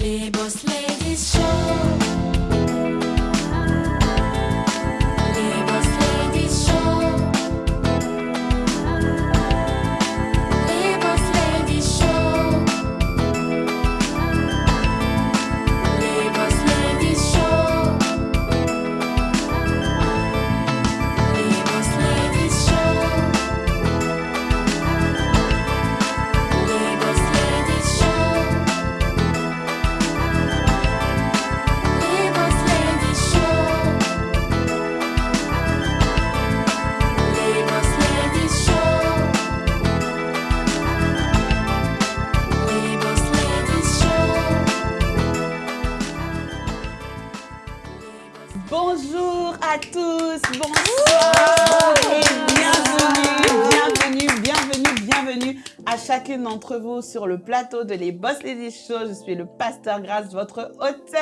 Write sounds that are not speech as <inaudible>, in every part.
Les Boss Ladies Show. D'entre vous sur le plateau de Les Boss Ladies Show. Je suis le pasteur Grace, votre hôte,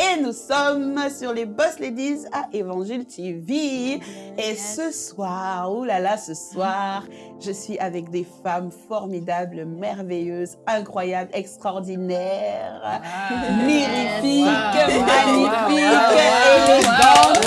et nous sommes sur les Boss Ladies à Évangile TV. Et ce soir, oulala, là là, ce soir, je suis avec des femmes formidables, merveilleuses, incroyables, extraordinaires, wow, magnifiques, wow, élégantes.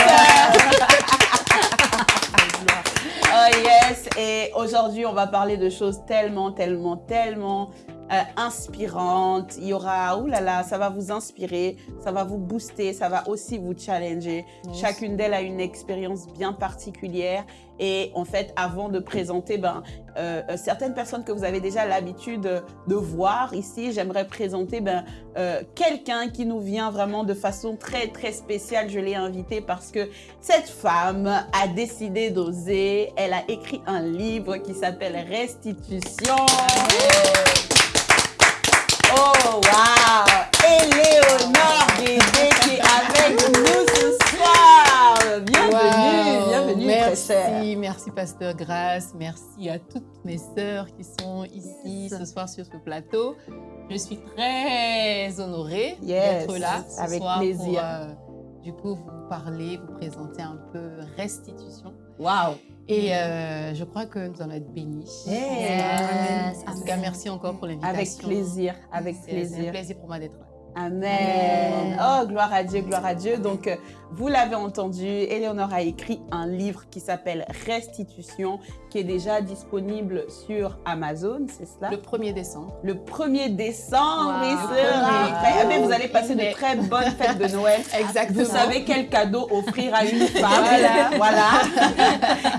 Oh yes, et aujourd'hui on va parler de choses tellement, tellement, tellement euh, inspirantes. Il y aura, oulala, ça va vous inspirer, ça va vous booster, ça va aussi vous challenger. Chacune d'elles a une expérience bien particulière. Et en fait, avant de présenter ben, euh, euh, certaines personnes que vous avez déjà l'habitude de voir ici, j'aimerais présenter ben, euh, quelqu'un qui nous vient vraiment de façon très très spéciale. Je l'ai invité parce que cette femme a décidé d'oser. Elle a écrit un livre qui s'appelle Restitution. Oh wow! Éléonore Guédé qui est avec nous ce soir. Bienvenue, Wow, bienvenue très chère. Merci, merci Pasteur Grace, merci à toutes mes sœurs qui sont ici ce soir sur ce plateau. Je suis très honorée Yes, d'être là ce avec soir plaisir. pour euh, du coup vous parler, vous présenter un peu restitution. Wow! Et euh, je crois que nous allons être bénis. Yes. En tout cas, merci encore pour l'invitation. Avec plaisir, avec C'est- C'est un plaisir. plaisir pour moi d'être là. Amen. Oh, gloire à Dieu, gloire à Dieu. Donc, euh, vous l'avez entendu, Éléonore a écrit un livre qui s'appelle Restitution, qui est déjà disponible sur Amazon, c'est cela? Le 1er décembre. Le 1er décembre, Wow. il sera. Ah, mais vous allez passer de très bonnes fêtes de Noël. <laughs> Exactement. Vous savez quel cadeau offrir à une femme. Voilà. voilà.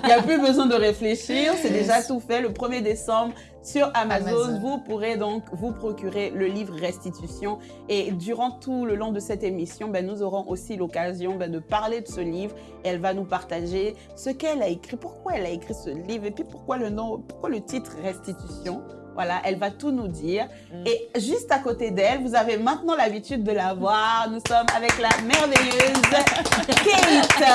Il n'y a plus besoin de réfléchir. C'est déjà tout fait. Le 1er décembre, sur Amazon, Amazon. vous pourrez donc vous procurer le livre Restitution. Et durant tout le long de cette émission, ben, nous aurons aussi l'occasion ben, de parler de ce livre. Elle va nous partager ce qu'elle a écrit, pourquoi elle a écrit ce livre et puis pourquoi le nom, pourquoi le titre Restitution. Voilà, elle va tout nous dire. Et juste à côté d'elle, vous avez maintenant l'habitude de la voir. Nous sommes avec la merveilleuse <laughs> Kate.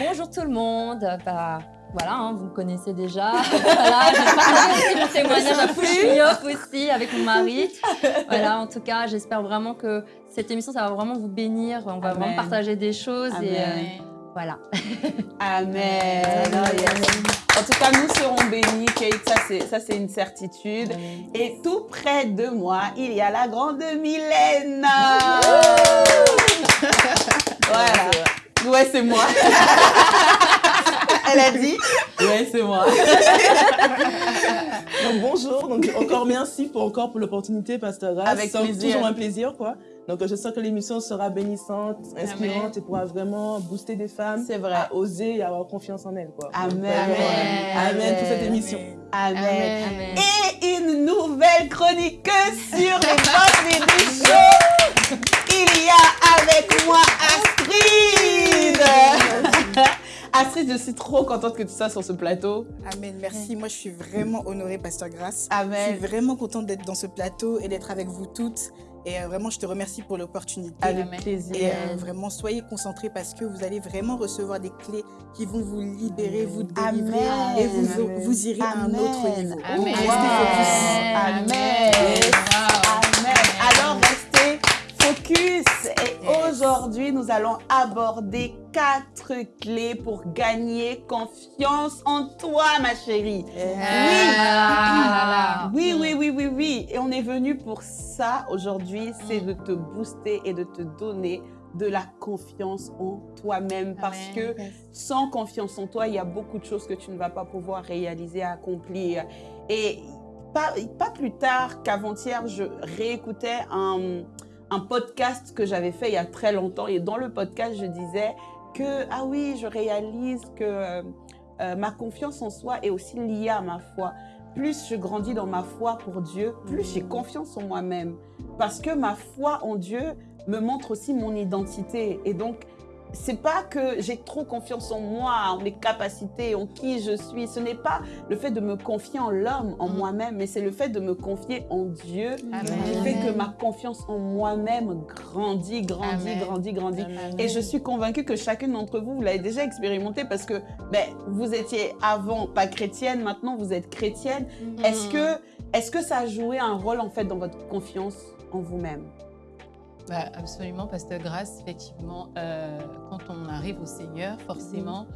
Bonjour tout le monde. Bah, voilà, hein, vous me connaissez déjà. <laughs> voilà, j'ai aussi <laughs> mon témoignage à Fouchignoff aussi avec mon mari. <laughs> Voilà, en tout cas, j'espère vraiment que cette émission, ça va vraiment vous bénir. On va Amen. vraiment partager des choses et euh, Amen. voilà. Amen. En tout cas, nous serons bénis, Kate. Ça, c'est, ça, c'est une certitude. Et tout près de moi, il y a la grande Mylène. voilà. Ouais, c'est moi. Elle a dit Ouais, c'est moi. <laughs> Donc bonjour, donc encore merci pour encore pour l'opportunité, Pasteur Grace. Avec C'est toujours un plaisir, quoi. Donc je sens que l'émission sera bénissante, inspirante et pourra vraiment booster des femmes C'est vrai. à oser et avoir confiance en elles, quoi. Amen. Vraiment, Amen pour cette émission. Amen. Amen. Et une nouvelle chroniqueuse sur les <laughs> du show. Il y a avec moi Astrid. Astrid, je suis trop contente que tu sois sur ce plateau. Amen, merci. Moi, je suis vraiment honorée, Pasteur Grace. Je Amen. suis vraiment contente d'être dans ce plateau et d'être avec vous toutes. Et euh, vraiment, je te remercie pour l'opportunité. Avec Amen. plaisir. Et euh, vraiment, soyez concentrés parce que vous allez vraiment recevoir des clés qui vont vous libérer, vous délivrer Amen. et vous, vous irez à un autre Amen. niveau. Amen. Focus. Amen. Wow. Amen. Focus. Et aujourd'hui, nous allons aborder quatre clés pour gagner confiance en toi, ma chérie. Ah, Oui, oui, oui, oui, oui. Et on est venu pour ça aujourd'hui, c'est de te booster et de te donner de la confiance en toi-même. Parce Amen. que sans confiance en toi, il y a beaucoup de choses que tu ne vas pas pouvoir réaliser, accomplir. Et pas, pas plus tard qu'avant-hier, je réécoutais un, un podcast que j'avais fait il y a très longtemps. Et dans le podcast, je disais que, ah oui, je réalise que euh, euh, ma confiance en soi est aussi liée à ma foi. Plus je grandis dans ma foi pour Dieu, plus j'ai confiance en moi-même. Parce que ma foi en Dieu me montre aussi mon identité. Et donc, c'est pas que j'ai trop confiance en moi, en mes capacités, en qui je suis. Ce n'est pas le fait de me confier en l'homme, en Mm. moi-même, mais c'est le fait de me confier en Dieu Amen. qui fait que ma confiance en moi-même grandit, grandit, Amen. grandit, grandit. Amen. Et je suis convaincue que chacune d'entre vous, vous l'avez déjà expérimenté parce que ben, vous étiez avant pas chrétienne, maintenant vous êtes chrétienne. Est-ce que, est que ça a joué un rôle en fait dans votre confiance en vous-même? Bah, absolument, Pasteur Grâce, effectivement, euh, quand on arrive au Seigneur, forcément,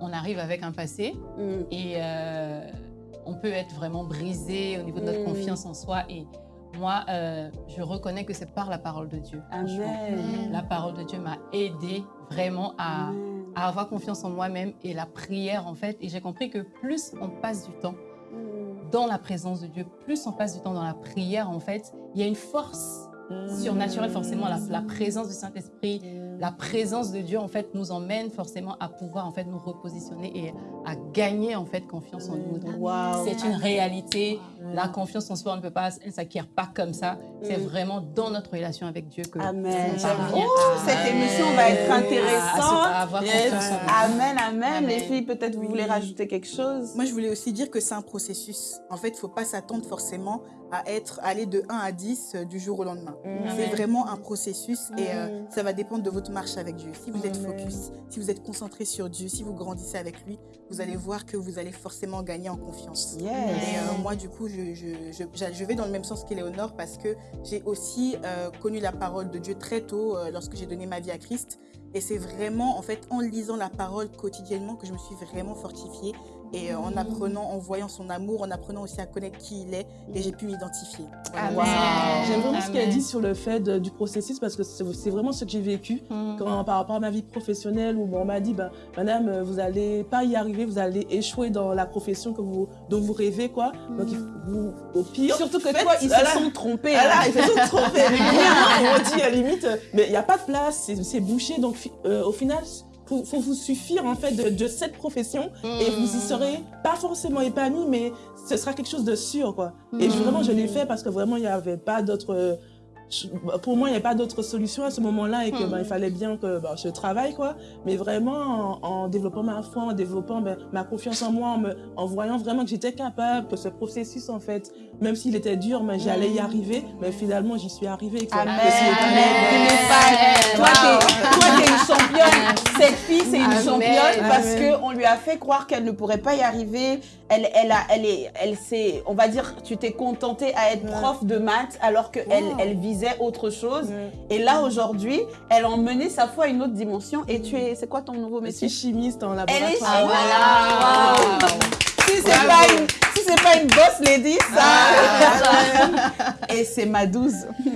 on arrive avec un passé Mm. et euh, on peut être vraiment brisé au niveau de notre Mm. confiance en soi. Et moi, euh, je reconnais que c'est par la parole de Dieu. Amen. La parole de Dieu m'a aidé vraiment à, avoir confiance en moi-même et la prière, en fait. Et j'ai compris que plus on passe du temps dans la présence de Dieu, plus on passe du temps dans la prière, en fait, il y a une force surnaturelle, forcément, la, la présence du Saint-Esprit, la présence de Dieu, en fait, nous emmène forcément à pouvoir, en fait, nous repositionner et à gagner, en fait, confiance en nous. Donc, Wow. c'est une réalité. La confiance en soi, on ne peut pas, elle ne s'acquiert pas comme ça. C'est Mm. vraiment dans notre relation avec Dieu que Amen. Oh, cette émission va être à- à- intéressante. à avoir Yes. confiance en nous. Amen, amen. Amen. Les filles, peut-être vous voulez rajouter quelque chose? Moi, je voulais aussi dire que c'est un processus. En fait, il ne faut pas s'attendre forcément à être aller de 1 à 10 euh, du jour au lendemain. C'est Amen. vraiment un processus et euh, Mhm. ça va dépendre de votre marche avec Dieu. Si vous êtes focus, si vous êtes concentré sur Dieu, si vous grandissez avec lui, vous allez voir que vous allez forcément gagner en confiance. Yes. Et euh, moi, du coup, je, je, je, je- vais dans le même sens qu'Éléonore parce que j'ai aussi euh, connu la parole de Dieu très tôt lorsque j'ai donné ma vie à Christ. Et c'est vraiment, en fait, en lisant la parole quotidiennement que je me suis vraiment fortifiée. Et euh, en apprenant, en voyant son amour, en apprenant aussi à connaître qui il est, et j'ai pu m'identifier. Voilà. Amen. Wow. J'aime vraiment ce qu'elle dit sur le fait de- du processus parce que c'est vraiment ce que j'ai vécu Mm. quand, par rapport à ma vie professionnelle où on m'a dit ben, Madame, euh, vous allez pas y arriver, vous allez échouer dans la profession que vous, dont vous rêvez. quoi. Donc, vous, au pire. Surtout que faites- toi, ils voilà. se sont trompés. Voilà, hein. ils se sont trompés. <laughs> Régulièrement, on dit à la limite, euh, mais il n'y a pas de place, c'est- bouché. Donc, euh, au final, faut, faut vous suffire en fait de, de cette profession et vous y serez pas forcément épanoui, mais ce sera quelque chose de sûr, quoi. Et je- vraiment, je l'ai fait parce que vraiment, il n'y avait pas d'autre. euh, Pour moi, il n'y avait pas d'autre solution à ce moment-là et que ben, il fallait bien que ben, je travaille, quoi. Mais vraiment, en, en développant ma foi, en développant ben, ma confiance en moi, en, me- en voyant vraiment que j'étais capable, que ce processus, en fait, même s'il était dur, mais j'allais y arriver. Mais finalement, j'y suis arrivée. Quoi. Amen. Toi, t'es- une championne. Cette fille, c'est une championne parce qu'on lui a fait croire qu'elle ne pourrait pas y arriver. Elle, elle, a, elle, est, elle s'est, on va dire, tu t'es contentée à être prof de maths alors qu'elle Wow. elle visait autre chose. Et là, aujourd'hui, elle a emmené sa foi à une autre dimension. Et tu es, c'est quoi ton nouveau Je métier? suis chimiste en Elle laboratoire. est Ah, voilà. Si c'est pas une, c'est pas une boss lady, ça. Et c'est ma douze. <laughs>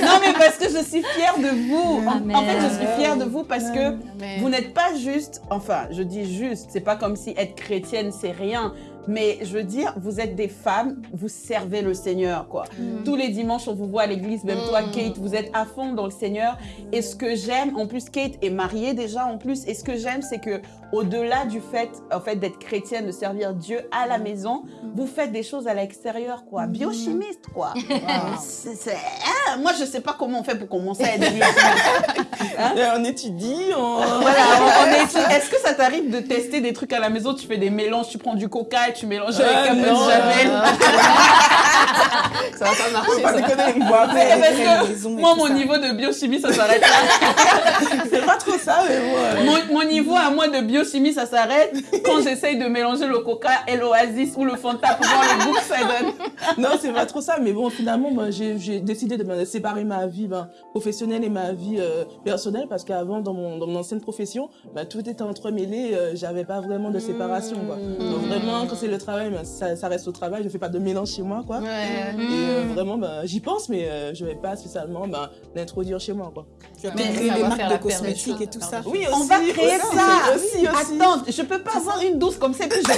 non mais parce que je suis fière de vous. En, en fait, je suis fière de vous parce que Amen. vous n'êtes pas juste, enfin, je dis juste, c'est pas comme si être chrétienne c'est rien, mais je veux dire, vous êtes des femmes, vous servez le Seigneur, quoi. Tous les dimanches, on vous voit à l'église, même toi, Mm. Kate, vous êtes à fond dans le Seigneur. Et ce que j'aime, en plus, Kate est mariée déjà, en plus, et ce que j'aime, c'est que au-delà du fait, en fait, d'être chrétienne, de servir Dieu à la maison, vous faites des choses à l'extérieur, quoi. Biochimiste, quoi. <laughs> C'est- c'est- hein, moi, je sais pas comment on fait pour commencer à être biochimiste. <laughs> Euh, on étudie, on... <laughs> Voilà, on- <laughs> est- Est-ce que ça t'arrive de tester des trucs à la maison? Tu fais des mélanges, tu prends du coca et tu mélanges avec Ah, un peu de non, javel. <laughs> Ça va pas marcher. Pas ça. déconner, parce que moi, mon ça. niveau de biochimie, ça s'arrête là. c'est pas trop ça, mais bon. Mon, mon niveau à moi de biochimie, ça s'arrête quand j'essaye de mélanger le coca et l'oasis ou le Fanta pour voir le goût que ça donne. Non, c'est pas trop ça, mais bon, finalement, moi, j'ai décidé de me séparer ma vie ben, professionnelle et ma vie euh, personnelle parce qu'avant, dans mon, dans mon ancienne profession, ben, tout était entremêlé, euh, j'avais pas vraiment de séparation. Quoi. Donc vraiment, quand c'est le travail, ben, ça, ça reste au travail, je fais pas de mélange chez moi. Quoi. Ouais. Et euh, vraiment, ben, j'y pense, mais euh, je vais pas spécialement ben, l'introduire chez moi. Quoi. Tu vas créer des va marques de cosmétiques et tout ça. Oui, On va créer aussi, ça. Aussi, aussi. Attends, je peux pas avoir une douce comme ça et puis je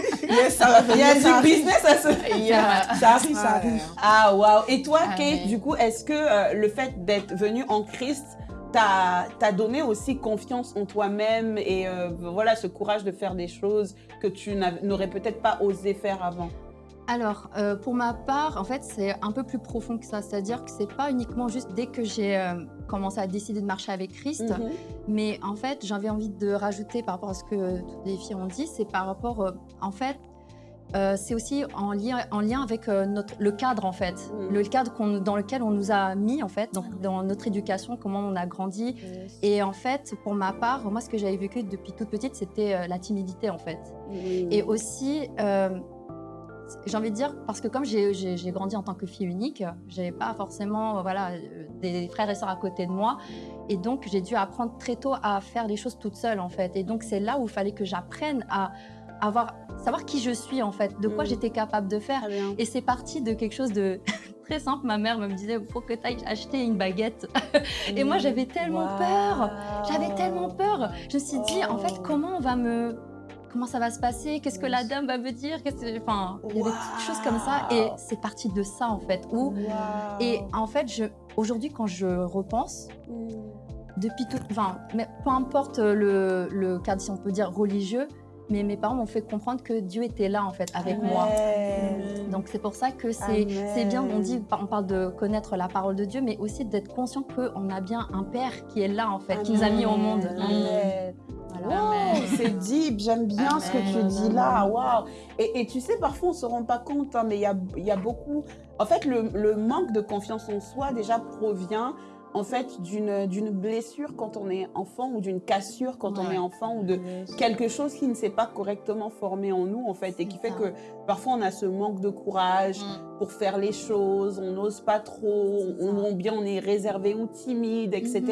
<laughs> <laughs> Yes, ça va Il y a du business à se <laughs> Ça arrive, ça arrive. Ah waouh Et toi, Ah, Kate, mais- du coup, est-ce que euh, le fait d'être venue en Christ t'a donné aussi confiance en toi-même et euh, voilà ce courage de faire des choses que tu n'aurais peut-être pas osé faire avant? Alors, euh, pour ma part, en fait, c'est un peu plus profond que ça. C'est-à-dire que c'est pas uniquement juste dès que j'ai euh, commencé à décider de marcher avec Christ, Mhm. mais en fait, j'avais envie de rajouter par rapport à ce que toutes les filles ont dit, c'est par rapport, euh, en fait, c'est aussi en lien, en lien avec notre, le cadre, en fait. Mhm. Le cadre dans lequel on nous a mis, en fait, donc dans notre éducation, comment on a grandi. Et en fait, pour ma part, moi, ce que j'avais vécu depuis toute petite, c'était la timidité, en fait. Et aussi, j'ai envie de dire, parce que comme j'ai- grandi en tant que fille unique, j'avais pas forcément euh, voilà, euh, des frères et sœurs à côté de moi. Et donc, j'ai dû apprendre très tôt à faire les choses toute seule, en fait. Et donc, c'est là où il fallait que j'apprenne à avoir, savoir qui je suis, en fait, de quoi Mm. j'étais capable de faire. Et c'est parti de quelque chose de <laughs> très simple. Ma mère me disait, il faut que tu ailles acheter une baguette. <laughs> Et moi, j'avais tellement peur. J'avais tellement peur. Je me suis dit, en fait, comment on va me. Comment ça va se passer Qu'est-ce que la dame va me dire Enfin, il y avait des choses comme ça. Et c'est parti de ça, en fait. Où... Et en fait, aujourd'hui, quand je repense, depuis tout. Enfin, mais peu importe le, le cadre, si on peut dire religieux, mais mes parents m'ont fait comprendre que Dieu était là, en fait, avec moi. Donc c'est pour ça que c'est bien, on dit, on parle de connaître la parole de Dieu, mais aussi d'être conscient qu'on a bien un Père qui est là en fait, qui nous a mis au monde. Amen. Voilà. Wow, c'est deep, j'aime bien ce que tu dis là, waouh. Et, et tu sais, parfois on se rend pas compte, hein, mais il y a, y a beaucoup. En fait, le, le manque de confiance en soi déjà provient en fait d'une d'une blessure quand on est enfant ou d'une cassure quand on est enfant ou de quelque chose qui ne s'est pas correctement formé en nous en fait et qui fait ça. que parfois on a ce manque de courage Mm. pour faire les choses, on n'ose pas trop, on, on- bien on est réservé ou timide, etc.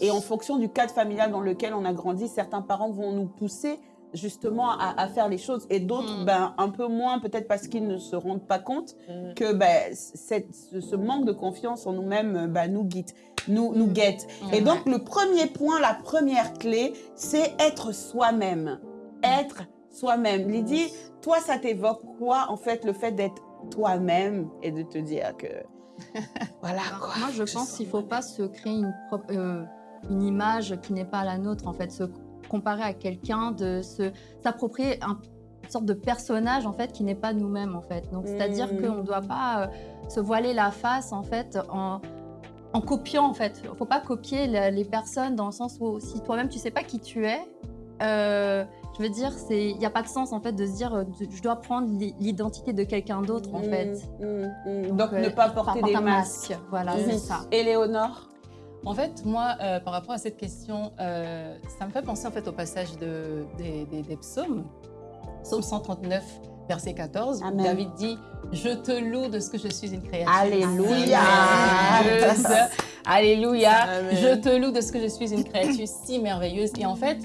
Et en fonction du cadre familial dans lequel on a grandi, certains parents vont nous pousser justement à, à faire les choses et d'autres Mm. ben, un peu moins peut-être parce qu'ils ne se rendent pas compte Mm. que ben, cette- ce, ce manque de confiance en nous-mêmes ben, nous guide, nous, nous guette. Et Ouais. donc le premier point, la première clé, c'est être soi-même. Être soi-même. Lydie, toi ça t'évoque quoi en fait le fait d'être toi-même et de te dire que <laughs> voilà quoi. Moi je pense qu'il ne faut pas se créer une, euh, une image qui n'est pas la nôtre en fait, se comparer à quelqu'un, de s'approprier un- une sorte de personnage en fait qui n'est pas nous-mêmes en fait. Donc c'est-à-dire Mm. qu'on ne doit pas euh, se voiler la face en fait en en copiant en fait. Il faut pas copier la- les personnes dans le sens où si toi-même tu sais pas qui tu es, euh, je veux dire, c'est il n'y a pas de sens en fait de se dire euh, je dois prendre l'i- l'identité de quelqu'un d'autre en Mm, fait. mm, mm. Donc, euh, ne pas porter porte des un masques. masque. Voilà, c'est ça. Éléonore? En fait, moi, euh, par rapport à cette question, euh, ça me fait penser en fait au passage de, des, des- des psaumes. Psaume 139, verset 14, où Amen. David dit Je te loue de ce que je suis une créature. Alléluia. Alléluia. Amen. Je te loue de ce que je suis une créature si merveilleuse. Et en fait,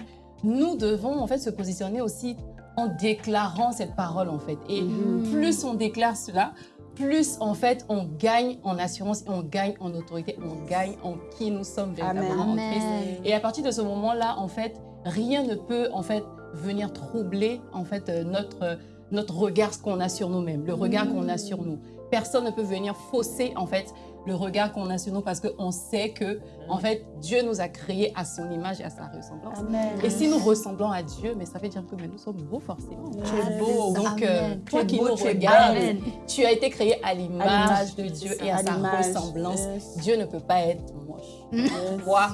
nous devons en fait se positionner aussi en déclarant cette parole en fait. Et Mhm. plus on déclare cela, plus en fait on gagne en assurance, on gagne en autorité, on gagne en qui nous sommes véritablement en Christ. Et à partir de ce moment-là, en fait, rien ne peut en fait venir troubler en fait euh, notre notre regard, ce qu'on a sur nous-mêmes, le regard qu'on a sur nous. Personne ne peut venir fausser en fait le regard qu'on a sur nous parce qu'on sait que en fait Dieu nous a créés à son image et à sa ressemblance. Amen. Et si nous ressemblons à Dieu, mais ça veut dire que mais nous sommes beaux forcément. Tu es beau. Donc, euh, toi qui beau, nous regardes, tu as été créé à l'image de Dieu et à À sa ressemblance. Yes. Dieu ne peut pas être moche. Toi,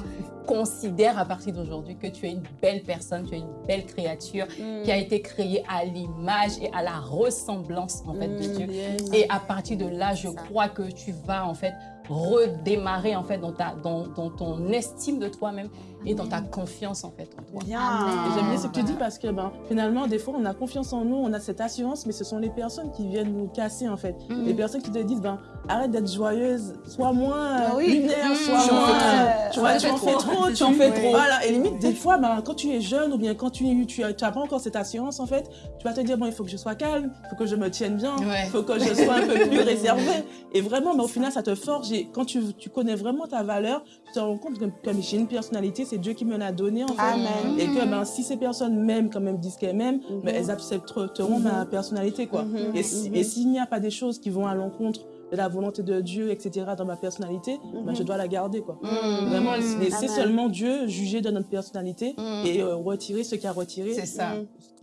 considère à partir d'aujourd'hui que tu es une belle personne, tu es une belle créature qui a été créée à l'image et à la ressemblance en fait de Dieu. Et à partir de là, je crois que tu vas en fait redémarrer en fait dans, ta, dans, dans ton estime de toi-même et dans ta confiance en fait en toi. J'aime bien ce que tu dis parce que ben, finalement, des fois, on a confiance en nous, on a cette assurance, mais ce sont les personnes qui viennent nous casser en fait. Mm. Les personnes qui te disent ben, arrête d'être joyeuse, sois moins euh, Ah oui. lunaire, Mm. sois Tu en moins. fais trop. tu vois, tu en fais trop, Tu en fais trop. Voilà, et limite, des fois, ben, quand tu es jeune ou bien quand tu tu as, tu as pas encore cette assurance en fait, tu vas te dire bon, il faut que je sois calme, il faut que je me tienne bien, il Ouais. faut que je sois un peu plus <laughs> réservée. Et vraiment, mais au final, ça te forge. Et quand tu, tu connais vraiment ta valeur, te rends compte que comme j'ai une personnalité, c'est Dieu qui me l'a donnée en fait. Amen. Et que ben, si ces personnes m'aiment comme elles disent qu'elles m'aiment, ben, elles accepteront ma personnalité. quoi. Mhm. Et si- et s'il n'y a pas des choses qui vont à l'encontre de la volonté de Dieu, etc., dans ma personnalité, ben, je dois la garder. Quoi. Mm. Vraiment, Mm. laisser seulement Dieu juger de notre personnalité Mm. et euh, retirer ce qu'il a retiré C'est ça.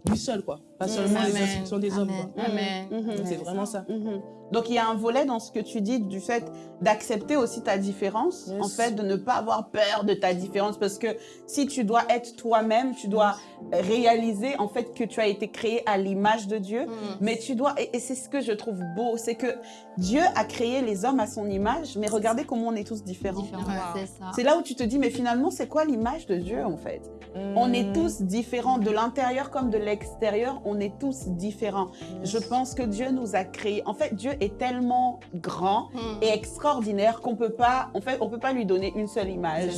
lui seul, quoi. Pas seulement les instructions des hommes. Amen. Quoi. Amen. Mhm. Donc, C'est vraiment ça. Mhm. Donc il y a un volet dans ce que tu dis du fait d'accepter aussi ta différence, Yes. en fait, de ne pas avoir peur de ta différence, parce que si tu dois être toi-même, tu dois réaliser en fait que tu as été créé à l'image de Dieu, mais tu dois, et, et c'est ce que je trouve beau, c'est que Dieu a créé les hommes à son image, mais regardez comment on est tous différents. Différent. C'est là où tu te dis, mais finalement, c'est quoi l'image de Dieu en fait? On est Mm. tous différents, de l'intérieur comme de l'extérieur, on est tous différents. Je pense que Dieu nous a créés. En fait, Dieu est tellement grand et extraordinaire qu'on peut pas, en fait, on peut pas lui donner une seule image.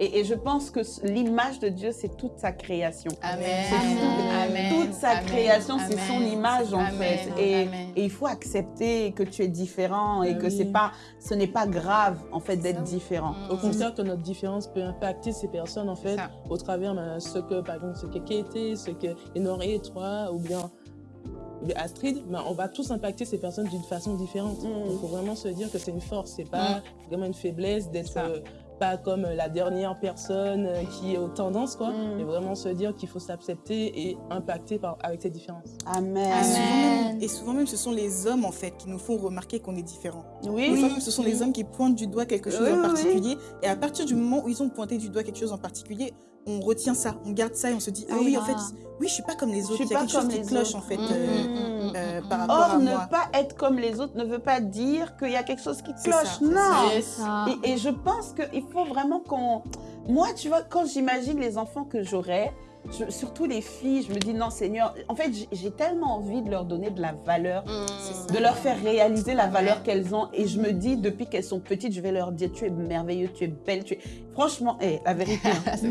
Et, et je pense que l'image de Dieu, c'est toute sa création. Amen. Amen. Amen. Toute sa Amen. création, c'est son image en Amen. fait. Et, Amen. et il faut accepter que tu es différent et Ah que c'est pas, ce n'est pas grave en fait d'être différent. Mm. Au contraire, que notre différence peut impacter ces personnes, en fait, au travers ben, ce que, par exemple, ce que Katie, ce que Honoré, toi, ou bien, ou bien Astrid, ben, on va tous impacter ces personnes d'une façon différente. Mm. Donc, il faut vraiment se dire que c'est une force, c'est pas vraiment une faiblesse d'être euh, pas comme la dernière personne euh, qui est aux tendances, quoi. Mm. Et vraiment se dire qu'il faut s'accepter et impacter par, avec ces différences. Amen. Et souvent, Amen. même, et souvent même, ce sont les hommes en fait qui nous font remarquer qu'on est différent. Oui. Même, ce sont les hommes qui pointent du doigt quelque chose Oui, en oui, particulier. Et à partir du moment où ils ont pointé du doigt quelque chose en particulier, on retient ça, on garde ça et on se dit ah Oui. oui en fait, oui je suis pas comme les Je autres. suis Il y a pas quelque chose qui cloche autres. en fait Mm, euh, mm, mm. euh, par rapport Or, à ne moi. pas être comme les autres ne veut pas dire qu'il y a quelque chose qui cloche. ça, non. Ça. Et, et je pense qu'il faut vraiment qu'on... Moi, tu vois, quand j'imagine les enfants que j'aurai, je- surtout les filles, je me dis, non, Seigneur, en fait, j'ai- tellement envie de leur donner de la valeur, ça. de leur faire réaliser la valeur qu'elles ont. Et je me dis, depuis qu'elles sont petites, je vais leur dire, tu es merveilleux, tu es belle, tu es... Franchement, eh, la vérité. hein. <laughs> Ça.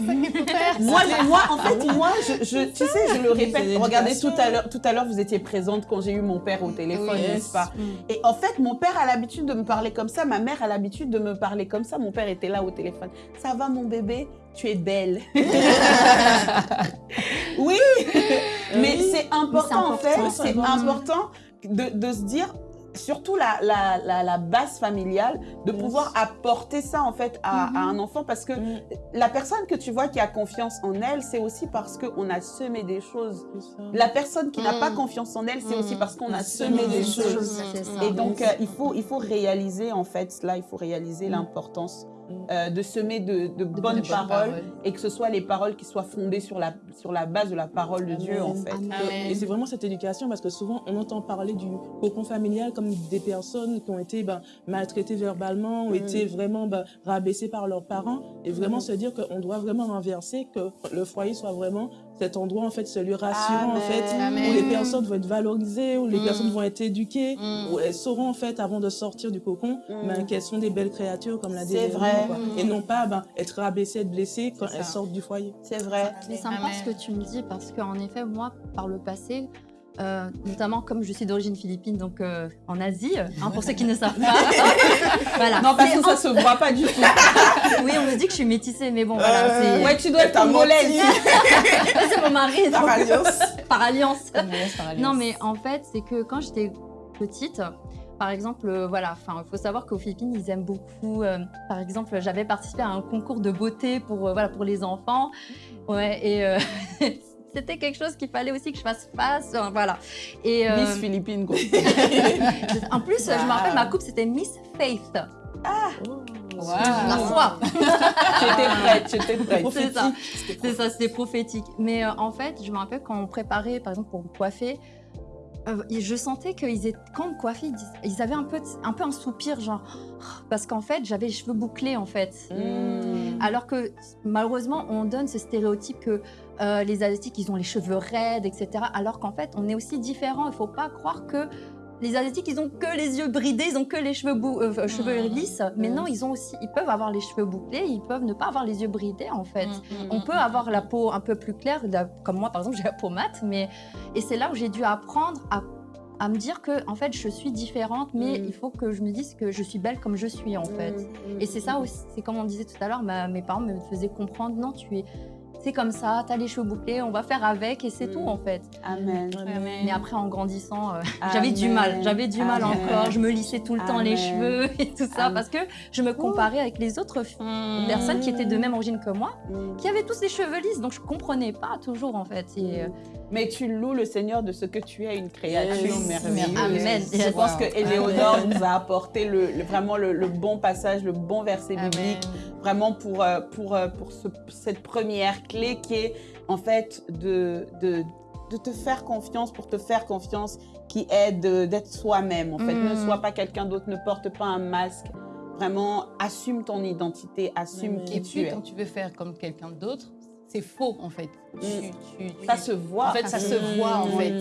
Moi, je- moi, en fait, moi, je, je- tu sais, je le répète. Regardez, tout à l'heure, tout à l'heure, vous étiez présente quand j'ai eu mon père au téléphone, Oui, n'est-ce pas? Mm. Et en fait, mon père a l'habitude de me parler comme ça, ma mère a l'habitude de me parler comme ça. Mon père était là au téléphone. Ça va, mon bébé? Tu es belle. <laughs> <laughs> oui, mais c'est important, en fait. c'est important. de, de se dire. Surtout la, la, la, la base familiale, de pouvoir apporter ça en fait à, à un enfant parce que Mm. la personne que tu vois qui a confiance en elle, c'est aussi parce qu'on a semé des choses. La personne qui n'a Mm. pas confiance en elle, c'est aussi Mm. parce qu'on a semé des choses. ça. Et donc, euh, il, faut, il faut réaliser, en fait, cela, il faut réaliser Mm. l'importance Mm. Euh, de semer de, de bonnes bonnes paroles paroles. et que ce soit les paroles qui soient fondées sur la, sur la base de la parole de Dieu, en fait. Amen. Et c'est vraiment cette éducation parce que souvent on entend parler du cocon familial comme des personnes qui ont été ben, maltraitées verbalement, ont Mm. été vraiment ben, rabaissées par leurs parents et vraiment Mm. se dire qu'on doit vraiment renverser, que le foyer soit vraiment cet endroit en fait, ce lieu rassurant en Amen. fait, Amen. où les personnes vont être valorisées, où les Mm. personnes vont être éduquées, Mm. où elles sauront en fait avant de sortir du cocon Mm. ben, qu'elles sont des belles créatures comme l'a dit C'est vrai. quoi. Mm. et non pas ben, être rabaissées, être blessées quand C'est elles sortent du foyer. C'est vrai. C'est sympa Amen. ce que tu me dis parce qu'en effet, moi, par le passé, euh, notamment comme je suis d'origine philippine, donc euh, en Asie, hein, pour ceux qui ne savent <laughs> pas. <laughs> voilà. Non, parce que ça se voit pas du tout. <laughs> Oui, on me dit que je suis métissée, mais bon, voilà. c'est- Ouais, tu dois être T'as congolaise. c'est mon mari, donc, Par alliance. par alliance. Par. Non, mais en fait, c'est que quand j'étais petite, par exemple, euh, voilà, enfin, il faut savoir qu'aux Philippines, ils aiment beaucoup. euh, par exemple, j'avais participé à un concours de beauté pour, euh, voilà, pour les enfants. Ouais, et euh, c'était quelque chose qu'il fallait aussi que je fasse face. euh, voilà. Et euh, Miss Philippines, quoi. <laughs> en plus, je me rappelle, ma coupe, c'était Miss Faith. La foi. <laughs> J'étais prête, j'étais prête. C'est ça. C'est ça, c'était prophétique. Mais euh, en fait, je me rappelle quand on préparait, par exemple, pour me coiffer, euh, je sentais qu'ils étaient, quand me coiffait, ils, avaient un peu, un peu un soupir, genre, parce qu'en fait, j'avais les cheveux bouclés, en fait. Mm. Alors que malheureusement, on donne ce stéréotype que euh, les Asiatiques, ils ont les cheveux raides, etc. Alors qu'en fait, on est aussi différents. Il ne faut pas croire que les Asiatiques, ils ont que les yeux bridés, ils ont que les cheveux, bou- euh, cheveux lisses. Mais non, ils ont aussi, ils peuvent avoir les cheveux bouclés, ils peuvent ne pas avoir les yeux bridés, en fait. On peut avoir la peau un peu plus claire, la- comme moi par exemple, j'ai la peau mate, mais et c'est là où j'ai dû apprendre à, à me dire que en fait je suis différente, mais Mm. il faut que je me dise que je suis belle comme je suis en fait. Et c'est ça aussi, c'est comme on disait tout à l'heure, mes parents me faisaient comprendre, non, tu es, c'est comme ça, t'as les cheveux bouclés, on va faire avec et c'est Mm. tout en fait. Amen. Mais après en grandissant, euh, <laughs> j'avais du mal, j'avais du mal Amen. encore, je me lissais tout le temps les cheveux <laughs> et tout ça Amen. parce que je me comparais avec les autres filles personnes qui étaient de même origine que moi, Mm. qui avaient tous les cheveux lisses, donc je comprenais pas toujours en fait. Et, euh, Mais tu loues le Seigneur de ce que tu es, une créature Yes. merveilleuse. Amen. Je pense que. Éléonore nous a apporté le, le- vraiment le, le bon passage, le bon verset biblique, vraiment pour, euh, pour, euh, pour ce- cette première clé qui est en fait de, de, de te faire confiance, pour te faire confiance, qui est de- d'être soi-même. En fait, ne Mm. sois pas quelqu'un d'autre, ne porte pas un masque. Vraiment, assume ton identité, assume qui Et tu puis, es. quand tu veux faire comme quelqu'un d'autre, c'est faux, en fait. Tu- tu- tu- Ça se voit. En fait, ça se voit, en Mm. fait.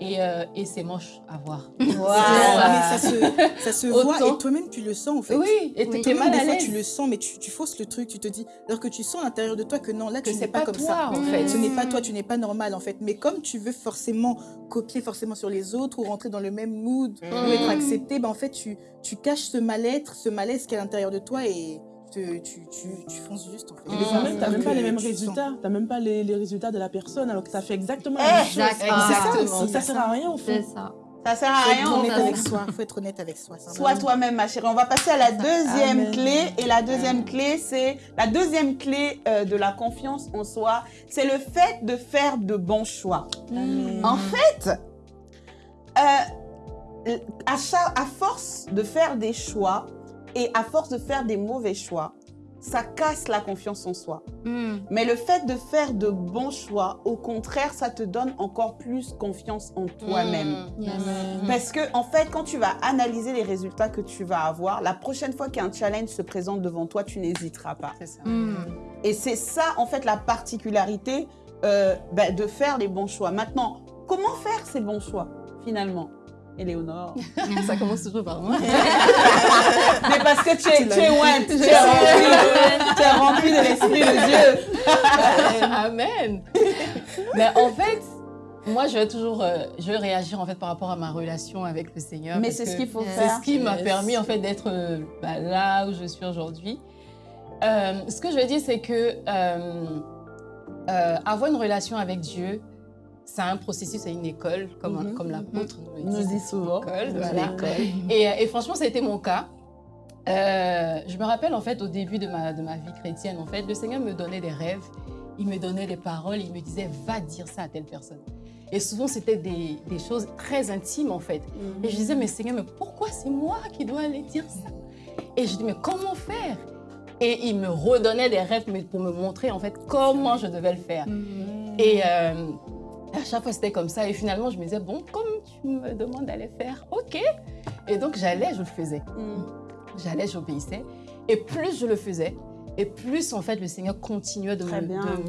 Et, euh, et c'est moche à voir. <laughs> <laughs> Mais ça se, ça se voit et toi-même tu le sens en fait. Oui, et Oui. tu es Toi-même, mal des à l'aise. tu le sens, mais tu, tu fausses le truc, tu te dis, alors que tu sens à l'intérieur de toi que non, là Que tu c'est n'es pas, pas comme toi, ça. en fait. Ce n'est pas toi, tu n'es pas normal en fait. Mais comme tu veux forcément copier forcément sur les autres ou rentrer dans le même mood ou être accepté, ben en fait tu, tu caches ce mal-être, ce malaise qui est à l'intérieur de toi et te- tu, tu, tu fonces juste en fait. Et des fois même, t'as même pas les mêmes résultats. T'as même pas les, les résultats de la personne alors que t'as fait exactement la même chose. Exact. C'est ça, Exactement. donc ça sert à rien au c'est ça. Ça sert à Faut rien. être on honnête avec soi. Faut être honnête avec soi. Sois toi-même, ma chérie. On va passer à la deuxième Amen. clé. Et la deuxième clé, c'est la deuxième clé euh, de la confiance en soi, c'est le fait de faire de bons choix. Amen. En fait, euh, à, à force de faire des choix et à force de faire des mauvais choix, ça casse la confiance en soi. Mm. Mais le fait de faire de bons choix, au contraire, ça te donne encore plus confiance en toi-même. Yes. Parce que, en fait, quand tu vas analyser les résultats que tu vas avoir, la prochaine fois qu'un challenge se présente devant toi, tu n'hésiteras pas. Ça. Et c'est ça, en fait, la particularité euh, ben, de faire les bons choix. Maintenant, comment faire ces bons choix, finalement? Éléonore. Ça commence toujours par moi. <laughs> Mais parce que tu es, tu es ointe, tu es rempli, tu es rempli <laughs> de l'esprit de Dieu. Amen. Mais en fait, moi, je vais toujours, euh, je vais réagir en fait par rapport à ma relation avec le Seigneur. Mais c'est ce qu'il faut Yes. c'est faire. ce qui m'a permis en fait d'être euh, bah, là où je suis aujourd'hui. Euh, ce que je veux dire, c'est que euh, euh, avoir une relation avec Dieu, c'est un processus, c'est une école, comme, Mhm. comme l'apôtre nous le Nous dit. souvent. école, voilà. l'école. <laughs> Et, euh, et franchement, ça a été mon cas. Euh, je me rappelle en fait au début de ma, de ma vie chrétienne, en fait, le Seigneur me donnait des rêves, il me donnait des paroles, il me disait va dire ça à telle personne. Et souvent c'était des, des choses très intimes en fait. Et je disais mais Seigneur, mais pourquoi c'est moi qui dois aller dire ça? Et je dis mais comment faire? Et il me redonnait des rêves mais pour me montrer en fait comment je devais le faire. Et euh, à chaque fois, c'était comme ça. Et finalement, je me disais, bon, comme tu me demandes d'aller faire, ok. Et donc, j'allais, je le faisais. Mm. J'allais, j'obéissais. Et plus je le faisais, et plus, en fait, le Seigneur continuait de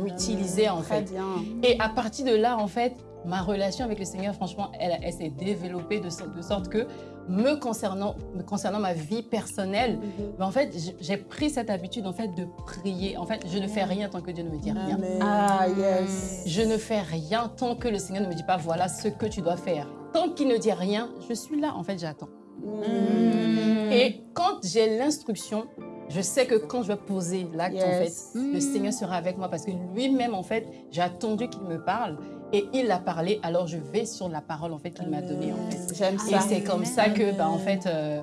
m'utiliser, en Très fait. bien. Et à partir de là, en fait, ma relation avec le Seigneur, franchement, elle, elle s'est développée de, so- de sorte que, me concernant, me concernant ma vie personnelle, ben, en fait, j'ai pris cette habitude, en fait, de prier. En fait, je ne fais rien tant que Dieu ne me dit rien. Amen. Ah, yes. Je ne fais rien tant que le Seigneur ne me dit pas voilà ce que tu dois faire. Tant qu'il ne dit rien, je suis là, en fait, j'attends. Mm. Et quand j'ai l'instruction, je sais que quand je vais poser l'acte, en fait, le Seigneur sera avec moi parce que lui-même, en fait, j'ai attendu qu'il me parle et il a parlé, alors je vais sur la parole, en fait, qu'il m'a donnée, en fait. J'aime Et ça. c'est comme ça que, bah, en fait, euh,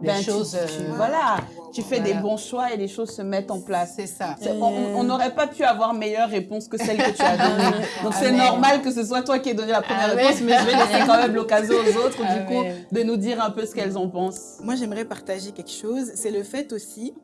les Ben, choses... tu- euh, voilà, tu fais des bons choix et les choses se mettent en place. C'est ça. On n'aurait pas pu avoir meilleure réponse que celle que tu as donnée. Donc c'est Amen. normal que ce soit toi qui aies donné la première Amen. réponse, mais je vais laisser quand même l'occasion aux autres, du Amen. coup, de nous dire un peu ce qu'elles en pensent. Moi, j'aimerais partager quelque chose. C'est le fait aussi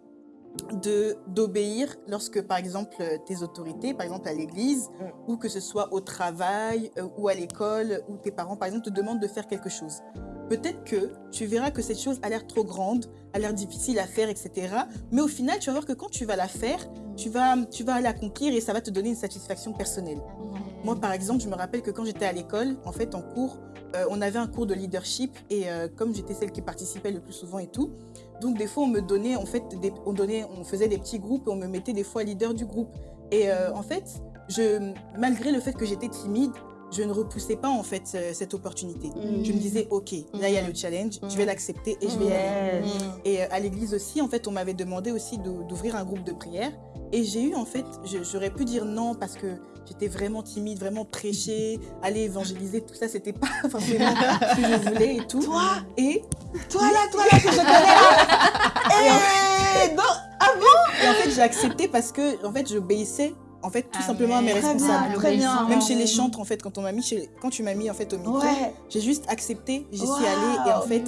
d'obéir lorsque, par exemple, tes autorités, par exemple à l'église, Mm. ou que ce soit au travail, euh, ou à l'école, ou tes parents, par exemple, te demandent de faire quelque chose. Peut-être que tu verras que cette chose a l'air trop grande, l'air difficile à faire, etc. Mais au final, tu vas voir que quand tu vas la faire, tu vas, tu vas l'accomplir et ça va te donner une satisfaction personnelle. Moi, par exemple, je me rappelle que quand j'étais à l'école, en fait, en cours, euh, on avait un cours de leadership et euh, comme j'étais celle qui participait le plus souvent et tout, donc des fois on me donnait, en fait, des, on donnait, on faisait des petits groupes et on me mettait des fois leader du groupe. Et euh, en fait, je, malgré le fait que j'étais timide, je ne repoussais pas en fait euh, cette opportunité. Mm. Je me disais, ok, là il y a le challenge, je vais l'accepter et je vais y aller. Et euh, à l'église aussi, en fait, on m'avait demandé aussi d'ou- d'ouvrir un groupe de prière. Et j'ai eu, en fait, j'aurais pu dire non parce que j'étais vraiment timide, vraiment prêcher, <laughs> aller évangéliser, tout ça, c'était pas <laughs> forcément ce que je voulais et tout. Toi, Et, toi là, toi là, que je connais là? <laughs> Et donc, et en fait, j'ai accepté parce que, en fait, j'obéissais, en fait, tout Ah, simplement à mes responsables. bien, très bien. Même chez les chantres, en fait, quand on m'a mis chez, quand tu m'as mis en fait au micro, Ouais. j'ai juste accepté, j'y suis allée et en fait,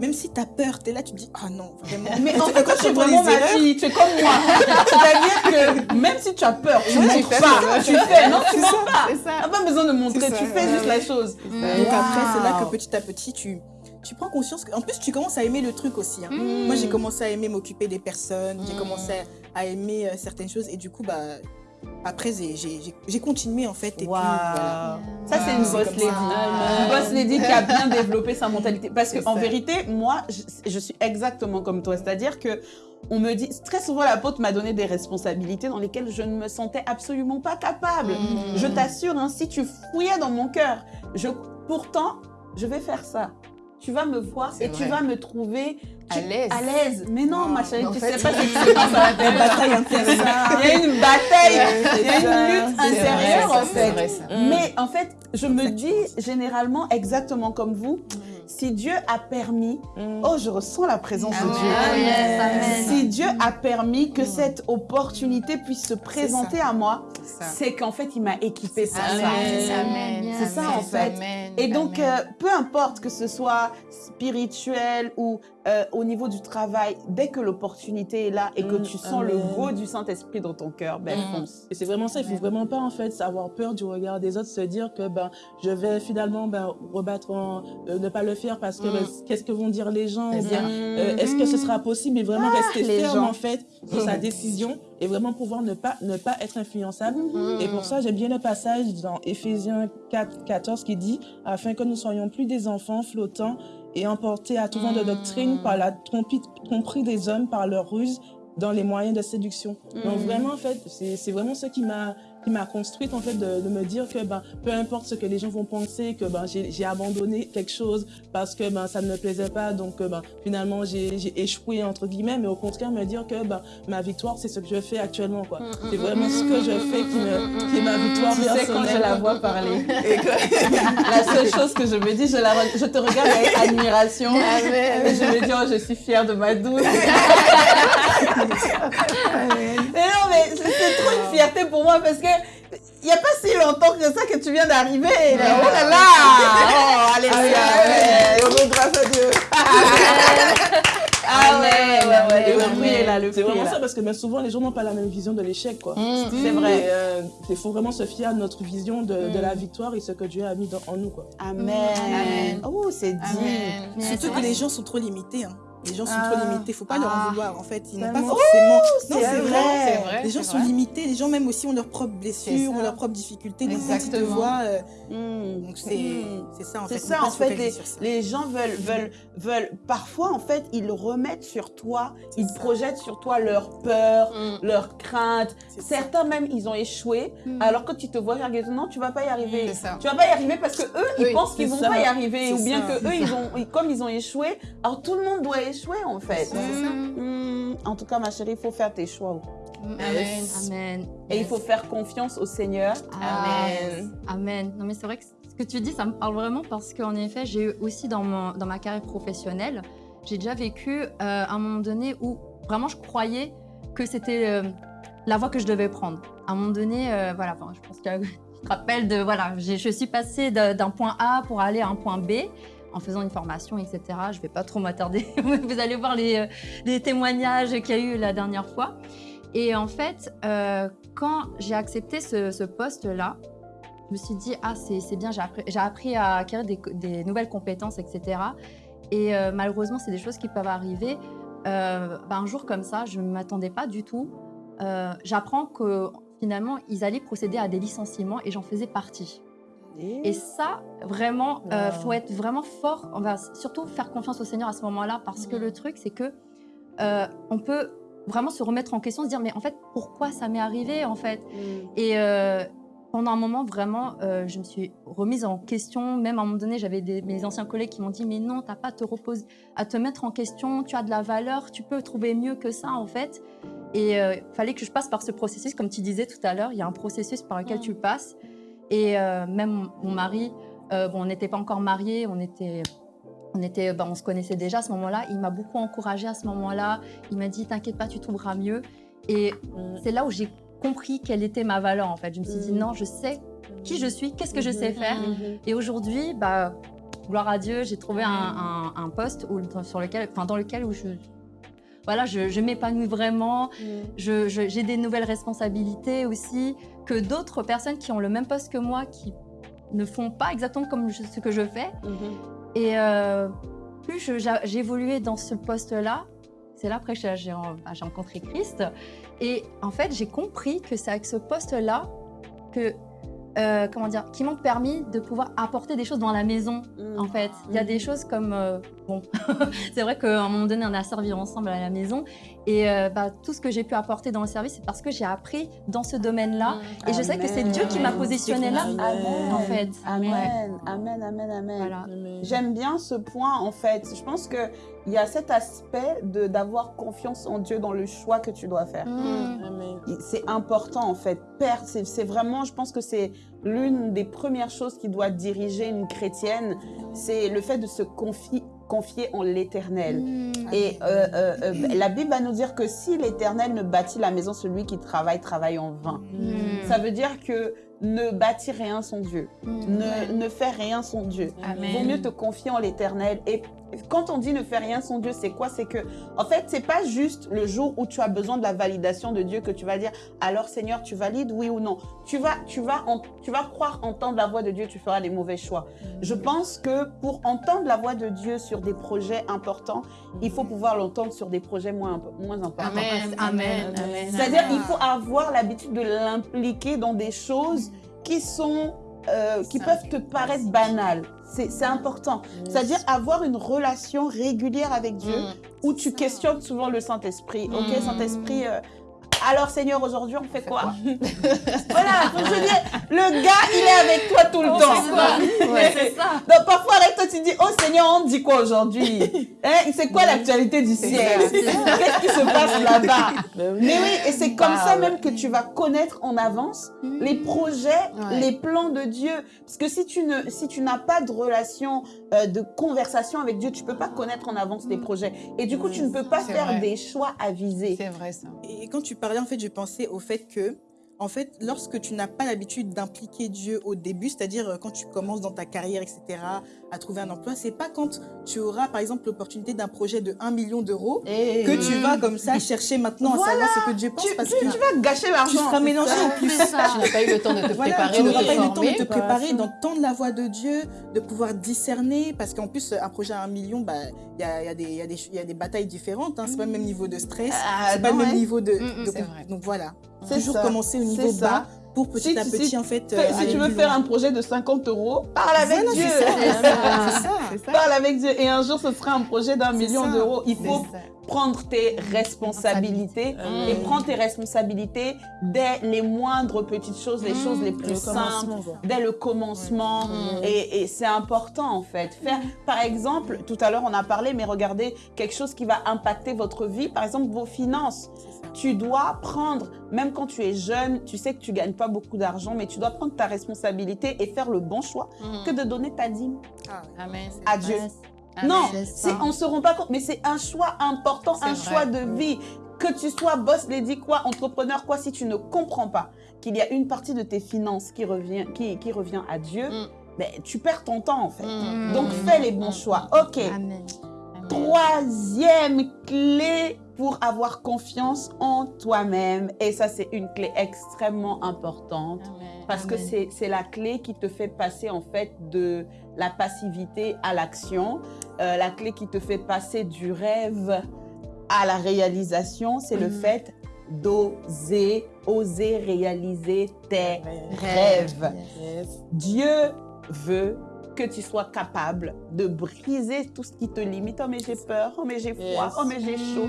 même si t'as peur, t'es là, tu te dis ah non, vraiment. Mais en <laughs> fait, quand tu es vraiment ma erreurs, fille, tu es comme moi. <laughs> C'est-à-dire que même si tu as peur, tu Ouais, ne tu montres fais, pas. Tu fais, non, tu ça, pas. pas besoin de montrer, tu fais ouais, juste ouais. la chose. Donc après, c'est là que petit à petit, tu, tu prends conscience que, en plus, tu commences à aimer le truc aussi. hein. Mm. Moi, j'ai commencé à aimer m'occuper des personnes, j'ai Mm. commencé à, à aimer euh, certaines choses et du coup, bah, après, j'ai- continué en fait. Et puis, Waouh. voilà. Ça, c'est une C'est boss lady. Une boss lady qui a bien développé sa mentalité. Parce qu'en vérité, moi, je, je suis exactement comme toi. C'est-à-dire que on me dit, très souvent, l'apôtre m'a donné des responsabilités dans lesquelles je ne me sentais absolument pas capable. Mm. Je t'assure, hein, si tu fouillais dans mon cœur, je, pourtant, je vais faire ça. Tu vas me voir C'est et tu vas me trouver À l'aise. À l'aise. Mais non, ma chérie, tu fait- sais pas ce qui se passe à l'intérieur. La bataille intérieure. Il y a une bataille, il y a c'est une lutte c'est intérieure vrai, en c'est fait. vrai, ça. Mais en fait, je me dis généralement exactement comme vous, si Dieu a permis, oh je ressens la présence de. Dieu. Amen. Amen. Si Dieu a permis que cette opportunité puisse se présenter à moi, c'est qu'en fait il m'a équipé pour ça. Amen. C'est ça, en fait. Amen. Et donc, euh, peu importe que ce soit spirituel ou euh, au niveau du travail, dès que l'opportunité est là et que Mm, tu sens le goût du Saint-Esprit dans ton cœur, ben Mm. fonce. Et c'est vraiment ça, il faut vraiment pas en fait avoir peur du regard des autres, se dire que ben je vais finalement ben, rebattre, en, euh, ne pas le faire parce que Mm. ben, qu'est-ce que vont dire les gens, euh, est-ce que ce sera possible? Et vraiment rester les ferme gens. en fait sur sa décision et vraiment pouvoir ne pas ne pas être influençable. Mm. Et pour ça, j'aime bien le passage dans Éphésiens 4, 14 qui dit afin que nous soyons plus des enfants flottants et emportés à tout vent de doctrine par la tromperie des hommes par leur ruse dans les moyens de séduction. Donc Mm. vraiment en fait, c'est c'est vraiment ce qui m'a qui m'a construite en fait de, de me dire que ben peu importe ce que les gens vont penser que ben j'ai abandonné quelque chose parce que ben ça ne me plaisait pas donc ben finalement j'ai échoué entre guillemets mais au contraire me dire que ben ma victoire c'est ce que je fais actuellement quoi. C'est vraiment ce que je fais qui me qui est ma victoire Tu sais, quand personnelle. je la vois parler, <laughs> et que <laughs> la seule chose que je me dis, je, la, je te regarde avec admiration. Et je me dis, oh, je suis fière de ma douce. <laughs> mais non, mais c'est trop une fierté pour moi parce que il n'y a pas si longtemps que ça que tu viens d'arriver. Oh là là Oh, alléluia. Oh, grâce à Dieu Ah ouais, ouais, ouais, le Amen. fruit est là, le C'est vraiment ça parce que souvent les gens n'ont pas la même vision de l'échec quoi. Mm. C'est vrai. Euh, il faut vraiment se fier à notre vision de, de Mm. la victoire et ce que Dieu a mis dans- en nous quoi. Amen. Amen. Oh, c'est dit. Amen. Surtout que les gens sont trop limités. hein. Les gens sont Ah. trop limités. Faut pas leur Ah. en vouloir. En fait, ils n'ont pas forcément. non, c'est c'est vrai. vrai. C'est vrai. Les gens c'est sont vrai. limités. Les gens même aussi ont leurs propres blessures, ça. ont leurs propres difficultés. Donc quand ils te voient, euh, Mm. donc c'est Mm. c'est ça en C'est fait. ça, Faut pas en fait, les, ça. gens veulent, veulent, veulent, parfois, en fait, ils remettent sur toi, C'est ils ça. projettent sur toi leurs peurs, Mm. leurs craintes. C'est ça. Certains même, ils ont échoué. Alors quand tu te vois non, tu vas pas y arriver. C'est ça. Tu vas pas y arriver parce que eux, ils pensent qu'ils c'est vont ça. pas y arriver, C'est ou bien ça. que eux, ils ont, ils- comme ils ont échoué, alors tout le monde doit échouer en fait. C'est ça. Mm. En tout cas, ma chérie, il faut faire tes choix. Amen. Amen. Et il faut faire confiance au Seigneur. Amen. Amen. Non, mais c'est vrai que ce que tu dis, ça me parle vraiment parce qu'en effet, j'ai eu aussi dans, mon, dans ma carrière professionnelle, j'ai déjà vécu euh, un moment donné où vraiment je croyais que c'était euh, la voie que je devais prendre. À un moment donné, euh, voilà, enfin, je pense que <laughs> tu te rappelles de, voilà, j'ai- je suis passée d'un point A pour aller à un point B. en faisant une formation, etc. Je ne vais pas trop m'attarder. <laughs> Vous allez voir les, euh, les témoignages qu'il y a eu la dernière fois. Et en fait, euh, quand j'ai accepté ce, poste-là, je me suis dit, ah, c'est bien, j'ai appris, à acquérir des, nouvelles compétences, etc. Et euh, malheureusement, c'est des choses qui peuvent arriver. Ben, un jour comme ça, je ne m'attendais pas du tout. J'apprends que finalement, ils allaient procéder à des licenciements et j'en faisais partie. Et ça, vraiment, euh, faut être vraiment fort. On va surtout faire confiance au Seigneur à ce moment-là, parce que le truc, c'est que euh, on peut vraiment se remettre en question, se dire mais en fait, pourquoi ça m'est arrivé en fait? Et euh, pendant un moment, vraiment, euh, je me suis remise en question. Même à un moment donné, j'avais mes anciens collègues qui m'ont dit mais non, t'as pas à te reposer, à te mettre en question. Tu as de la valeur, tu peux trouver mieux que ça en fait. Et il fallait que je passe par ce processus, comme tu disais tout à l'heure. Il y a un processus par lequel tu passes. Et euh, même mon mari, euh, bon, on n'était pas encore mariés, on était, on était, ben, on se connaissait déjà à ce moment-là. Il m'a beaucoup encouragée à ce moment-là. Il m'a dit, t'inquiète pas, tu trouveras mieux. Et c'est là où j'ai compris quelle était ma valeur en fait. Je me suis dit, Mm. non, je sais qui je suis, qu'est-ce que je sais Mhm. faire. Mhm. Et aujourd'hui, bah, gloire à Dieu, j'ai trouvé un, un- un poste où, sur lequel, enfin, dans lequel où je, voilà, je, je m'épanouis vraiment. Je- j'ai des nouvelles responsabilités aussi que d'autres personnes qui ont le même poste que moi, qui ne font pas exactement comme je- ce que je fais. Mhm. Et euh, plus j'évoluais dans ce poste-là, c'est là après que j'ai bah, j'ai rencontré Christ. Et en fait, j'ai compris que c'est avec ce poste-là que, euh, comment dire, qui m'ont permis de pouvoir apporter des choses dans la maison. Mhm. En fait, il y a des Mhm. choses comme euh, bon, <laughs> c'est vrai qu'à un moment donné, on a servi ensemble à la maison, et euh, bah, tout ce que j'ai pu apporter dans le service, c'est parce que j'ai appris dans ce domaine-là, et je sais que c'est. Dieu qui m'a Amen. positionné là, Amen. en fait. Amen. Ouais. Amen, amen, amen. Voilà. J'aime bien ce point en fait. Je pense que il y a cet aspect de d'avoir confiance en Dieu dans le choix que tu dois faire. Mm. C'est important en fait. Père, c'est vraiment, je pense que c'est l'une des premières choses qui doit diriger une chrétienne, c'est le fait de se confier, confier en l'éternel. Mm. Et euh, euh, euh, la Bible va nous dire que si l'éternel ne bâtit la maison, celui qui travaille, travaille en vain. Mm. Ça veut dire que ne bâtis rien sans Dieu. Mm. Ne, ne fais rien sans Dieu. Amen. Vaut mieux te confier en l'éternel. Et quand on dit ne fais rien sans Dieu, c'est quoi? C'est que, en fait, c'est pas juste le jour où tu as besoin de la validation de Dieu que tu vas dire, alors Seigneur, tu valides, oui ou non. Tu vas, tu vas, en- tu vas croire entendre la voix de Dieu, tu feras les mauvais choix. Je pense que pour entendre la voix de Dieu sur des projets importants, il faut pouvoir l'entendre sur des projets moins, moins importants. Amen, amen, amen. C'est-à-dire, il faut avoir l'habitude de l'impliquer dans des choses qui sont, euh, qui peuvent te paraître banales. C'est c'est important. C'est-à-dire avoir une relation régulière avec Dieu où tu questionnes souvent le Saint-Esprit. Ok, Mm. Saint-Esprit. euh, alors Seigneur, aujourd'hui on fait quoi <laughs> Voilà, donc je dire, le gars il est avec toi tout le On temps. fait quoi Ouais, c'est ça. Donc parfois avec toi tu dis, oh Seigneur, on dit quoi aujourd'hui <laughs> Hein, C'est quoi l'actualité du ciel Qu'est-ce qui se passe <laughs> là-bas Mais oui, et c'est comme Bah, ça ouais. même que tu vas connaître en avance les projets, Ouais. les plans de Dieu. Parce que si tu ne, si tu n'as pas de relation, euh, de conversation avec Dieu, tu peux pas connaître en avance les projets. Et du coup, tu ne peux pas faire vrai. des choix avisés. C'est vrai ça. Et quand tu en fait, je pensais au fait que, en fait, lorsque tu n'as pas l'habitude d'impliquer Dieu au début, c'est-à-dire euh, quand tu commences dans ta carrière, etc., à trouver un emploi, c'est pas quand tu auras, par exemple, l'opportunité d'un projet de 1 million d'euros Et que tu vas comme ça chercher maintenant à savoir ce que Dieu pense tu, parce tu- que tu vas gâcher tu l'argent. seras c'est mélangé ça. en plus. C'est ça. Tu n'as pas eu le temps de te Voilà, préparer, tu n'auras pas eu le temps de te préparer, d'entendre la voix de Dieu, de pouvoir discerner, parce qu'en plus, un projet à un million, bah, il y, a, il y, a y, a des- il y a des batailles différentes, hein, c'est pas le même niveau de stress, Ah, c'est pas le même ouais. niveau de... Mm, mm, de- donc voilà, toujours ça. commencer au niveau bas pour petit Si à tu- petit, si- en fait... Euh, si tu veux faire loin. un projet de 50 euros, parle avec Voilà, Dieu. c'est ça, c'est <laughs> ça, c'est ça. Parle avec Dieu. Et un jour, ce sera un projet d'un million d'euros. Il faut. Prendre tes responsabilités Mm. et prendre tes responsabilités dès les moindres petites choses, les choses les plus Le simples, dès le commencement. Mm. Et, et c'est important en fait. Faire, par exemple, tout à l'heure on a parlé, mais regardez quelque chose qui va impacter votre vie, par exemple vos finances. Tu dois prendre, même quand tu es jeune, tu sais que tu gagnes pas beaucoup d'argent, mais tu dois prendre ta responsabilité et faire le bon choix que de donner ta dîme Ah. Amen. à Dieu. Amen. Non, on se rend pas compte, mais c'est un choix important, C'est un vrai. choix de vie. Que tu sois boss, lady quoi, entrepreneur quoi, si tu ne comprends pas qu'il y a une partie de tes finances qui revient, qui, qui revient à Dieu, Mm. ben, tu perds ton temps en fait. Mm. Donc fais les bons choix. Ok. Amen. Troisième clé pour avoir confiance en toi-même. Et ça, c'est une clé extrêmement importante. Parce que c'est la clé qui te fait passer en fait de la passivité à l'action. Euh, la clé qui te fait passer du rêve à la réalisation, c'est le Mhm. fait d'oser, oser réaliser tes rêves. Yes. Dieu veut que tu sois capable de briser tout ce qui te limite. Oh mais j'ai peur, oh mais j'ai froid, Yes. oh mais j'ai chaud. <laughs>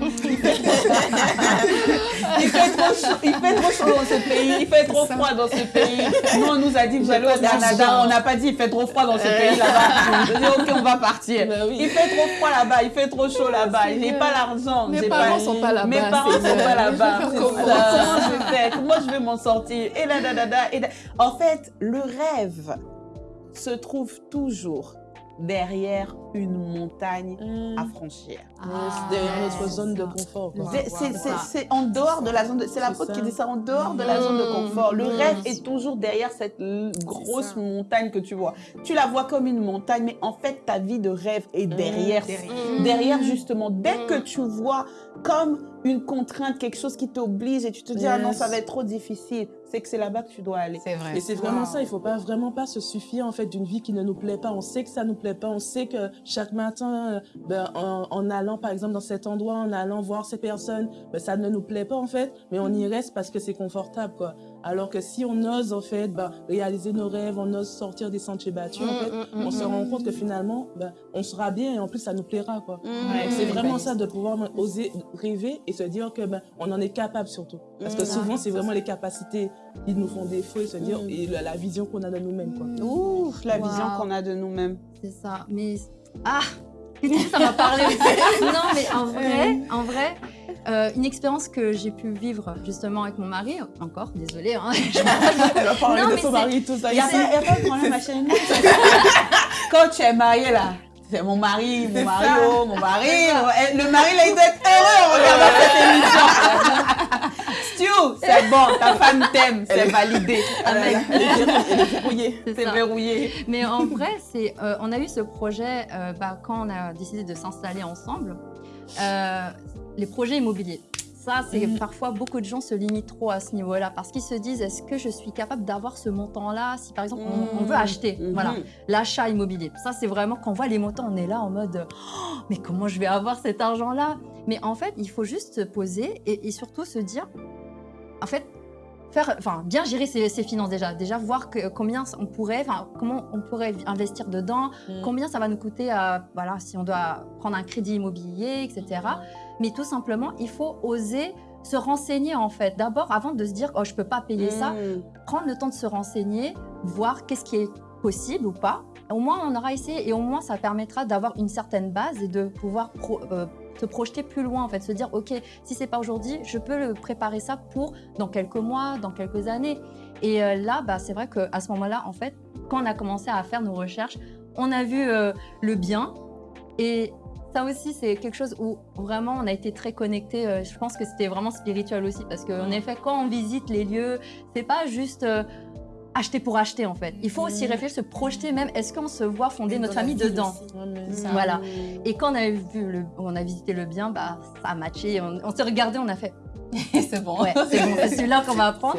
il, fait trop chaud il fait trop chaud dans ce pays, il fait trop froid dans ce pays. Nous on nous a dit que vous allez au Canada, on n'a pas dit il fait trop froid dans ce pays là-bas. <laughs> Je dis ok on va partir. Bah oui. Il fait trop froid là-bas, il fait trop chaud là-bas, j'ai pas l'argent. Mes parents pas... sont pas là-bas. Mes parents sont pas là-bas. Je vais faire Comment? Je vais faire? Comment je vais m'en sortir Et là, da, da, da, et da. En fait, le rêve se trouve toujours derrière une montagne Mm. à franchir. Derrière notre zone de confort. C'est- en dehors de la zone de... C'est l'apôtre qui dit ça, en dehors de la zone de confort. Le Mm. rêve est toujours derrière cette grosse montagne que tu vois. Tu la vois comme une montagne, mais en fait, ta vie de rêve est derrière derrière. derrière justement dès que tu vois comme une contrainte quelque chose qui t'oblige et tu te dis ah non ça va être trop difficile c'est que c'est là-bas que tu dois aller C'est vrai. Et c'est vraiment Wow. ça, il faut pas vraiment pas se suffire en fait d'une vie qui ne nous plaît pas. On sait que ça nous plaît pas, on sait que chaque matin, euh, ben, en, en allant par exemple dans cet endroit, en allant voir ces personnes, ben, ça ne nous plaît pas en fait, mais on y reste parce que c'est confortable quoi. Alors que si on ose en fait ben, réaliser nos rêves, on ose sortir des sentiers battus, en fait, on se rend compte que finalement, ben, on sera bien et en plus ça nous plaira quoi. Mm. C'est vraiment ça de pouvoir oser rêver et se dire que ben, on en est capable surtout. Parce que Mm. souvent c'est vraiment les capacités qui nous font défaut et se dire Mm. et la, la vision qu'on a de nous-mêmes quoi. Ouf, la Wow. vision qu'on a de nous-mêmes C'est ça. Mais ah, ça m'a parlé aussi. Non, mais en vrai, en vrai, euh, une expérience que j'ai pu vivre justement avec mon mari, encore, désolée, hein, <laughs> Elle va parler Non, de son mari tout ça. il y a a pas de problème ma chérie <laughs> quand tu es marié là c'est mon mari, mon mari, mon mari. eh, Le mari, là, il doit être heureux en regardant cette émission. <laughs> Stu, c'est bon, ta femme t'aime, c'est validé. Ah c'est verrouillé. Mais en vrai, c'est, euh, on a eu ce projet euh, bah, quand on a décidé de s'installer ensemble. Euh, les projets immobiliers. Ça, c'est Mhm. parfois beaucoup de gens se limitent trop à ce niveau-là parce qu'ils se disent est-ce que je suis capable d'avoir ce montant-là si par exemple on, on veut acheter Mhm. Voilà, l'achat immobilier. Ça, c'est vraiment quand on voit les montants, on est là en mode Oh, mais comment je vais avoir cet argent-là? Mais en fait, il faut juste se poser et, et surtout se dire en fait, faire, enfin, bien gérer ses, ses finances déjà. Déjà voir que, combien on pourrait, enfin, comment on pourrait investir dedans, Mm. combien ça va nous coûter, à, voilà, si on doit prendre un crédit immobilier, etc. Mais tout simplement, il faut oser se renseigner en fait. D'abord, avant de se dire, oh, je peux pas payer ça, Mm. prendre le temps de se renseigner, voir qu'est-ce qui est possible ou pas. Au moins, on aura essayé et au moins, ça permettra d'avoir une certaine base et de pouvoir pro- euh, se projeter plus loin, en fait, se dire, ok, si c'est pas aujourd'hui, je peux le préparer ça pour dans quelques mois, dans quelques années. Et euh, là, bah, c'est vrai qu'à ce moment-là, en fait, quand on a commencé à faire nos recherches, on a vu euh, le bien et ça aussi, c'est quelque chose où vraiment on a été très connectés. Euh, je pense que c'était vraiment spirituel aussi parce qu'en effet, quand on visite les lieux, c'est pas juste acheter pour acheter en fait. Il faut aussi réfléchir, se projeter même. Est-ce qu'on se voit fonder notre famille dedans Ça. Voilà. Et quand on a vu le, on a visité le bien, bah ça a matché. On, on s'est regardé, on a fait. <laughs> c'est bon. Ouais, c'est bon, c'est celui-là qu'on va apprendre.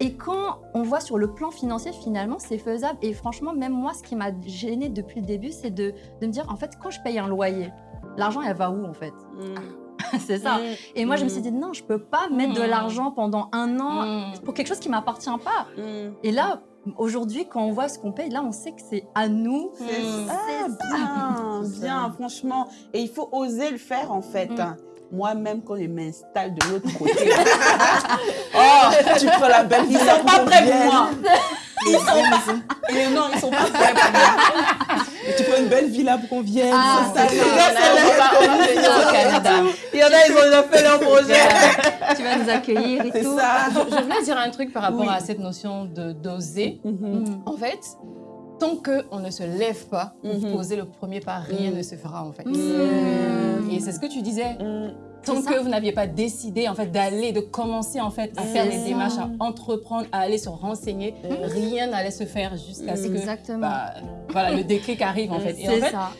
Et quand on voit sur le plan financier, finalement, c'est faisable. Et franchement, même moi, ce qui m'a gêné depuis le début, c'est de, de me dire, en fait, quand je paye un loyer, l'argent, elle va où, en fait? Mm. <laughs> C'est ça. Et moi, je me suis dit, non, je peux pas mettre de Mm. l'argent pendant un an Mm. pour quelque chose qui m'appartient pas. Mm. Et là, aujourd'hui, quand on voit ce qu'on paye, là, on sait que c'est à nous. C'est Mm. ah, bien, bien, franchement. Et il faut oser le faire, en fait. Mm. Moi-même, quand je m'installe de l'autre côté, <laughs> oh, tu prends la belle ils villa sont pas prêts pour moi. Ils sont pas. <laughs> Et non, ils sont pas prêts pour moi. Tu prends une belle villa pour qu'on vienne. Ah, ça. Au Canada. Il y en a, ils ont déjà fait leur projet. <laughs> tu vas nous accueillir et C'est tout. ça. Je, je voulais dire un truc par rapport Oui. à cette notion de d'oser. Mhm. Mm. En fait, tant qu'on ne se lève pas pour Mhm. poser le premier pas, rien Mhm. ne se fera en fait. Mm. Et c'est ce que tu disais. Mm. Tant que vous n'aviez pas décidé en fait d'aller, de commencer en fait à faire les démarches, à entreprendre, à aller se renseigner, rien n'allait se faire jusqu'à ce que bah, voilà, le déclic arrive en fait. Et en C'est fait, ça.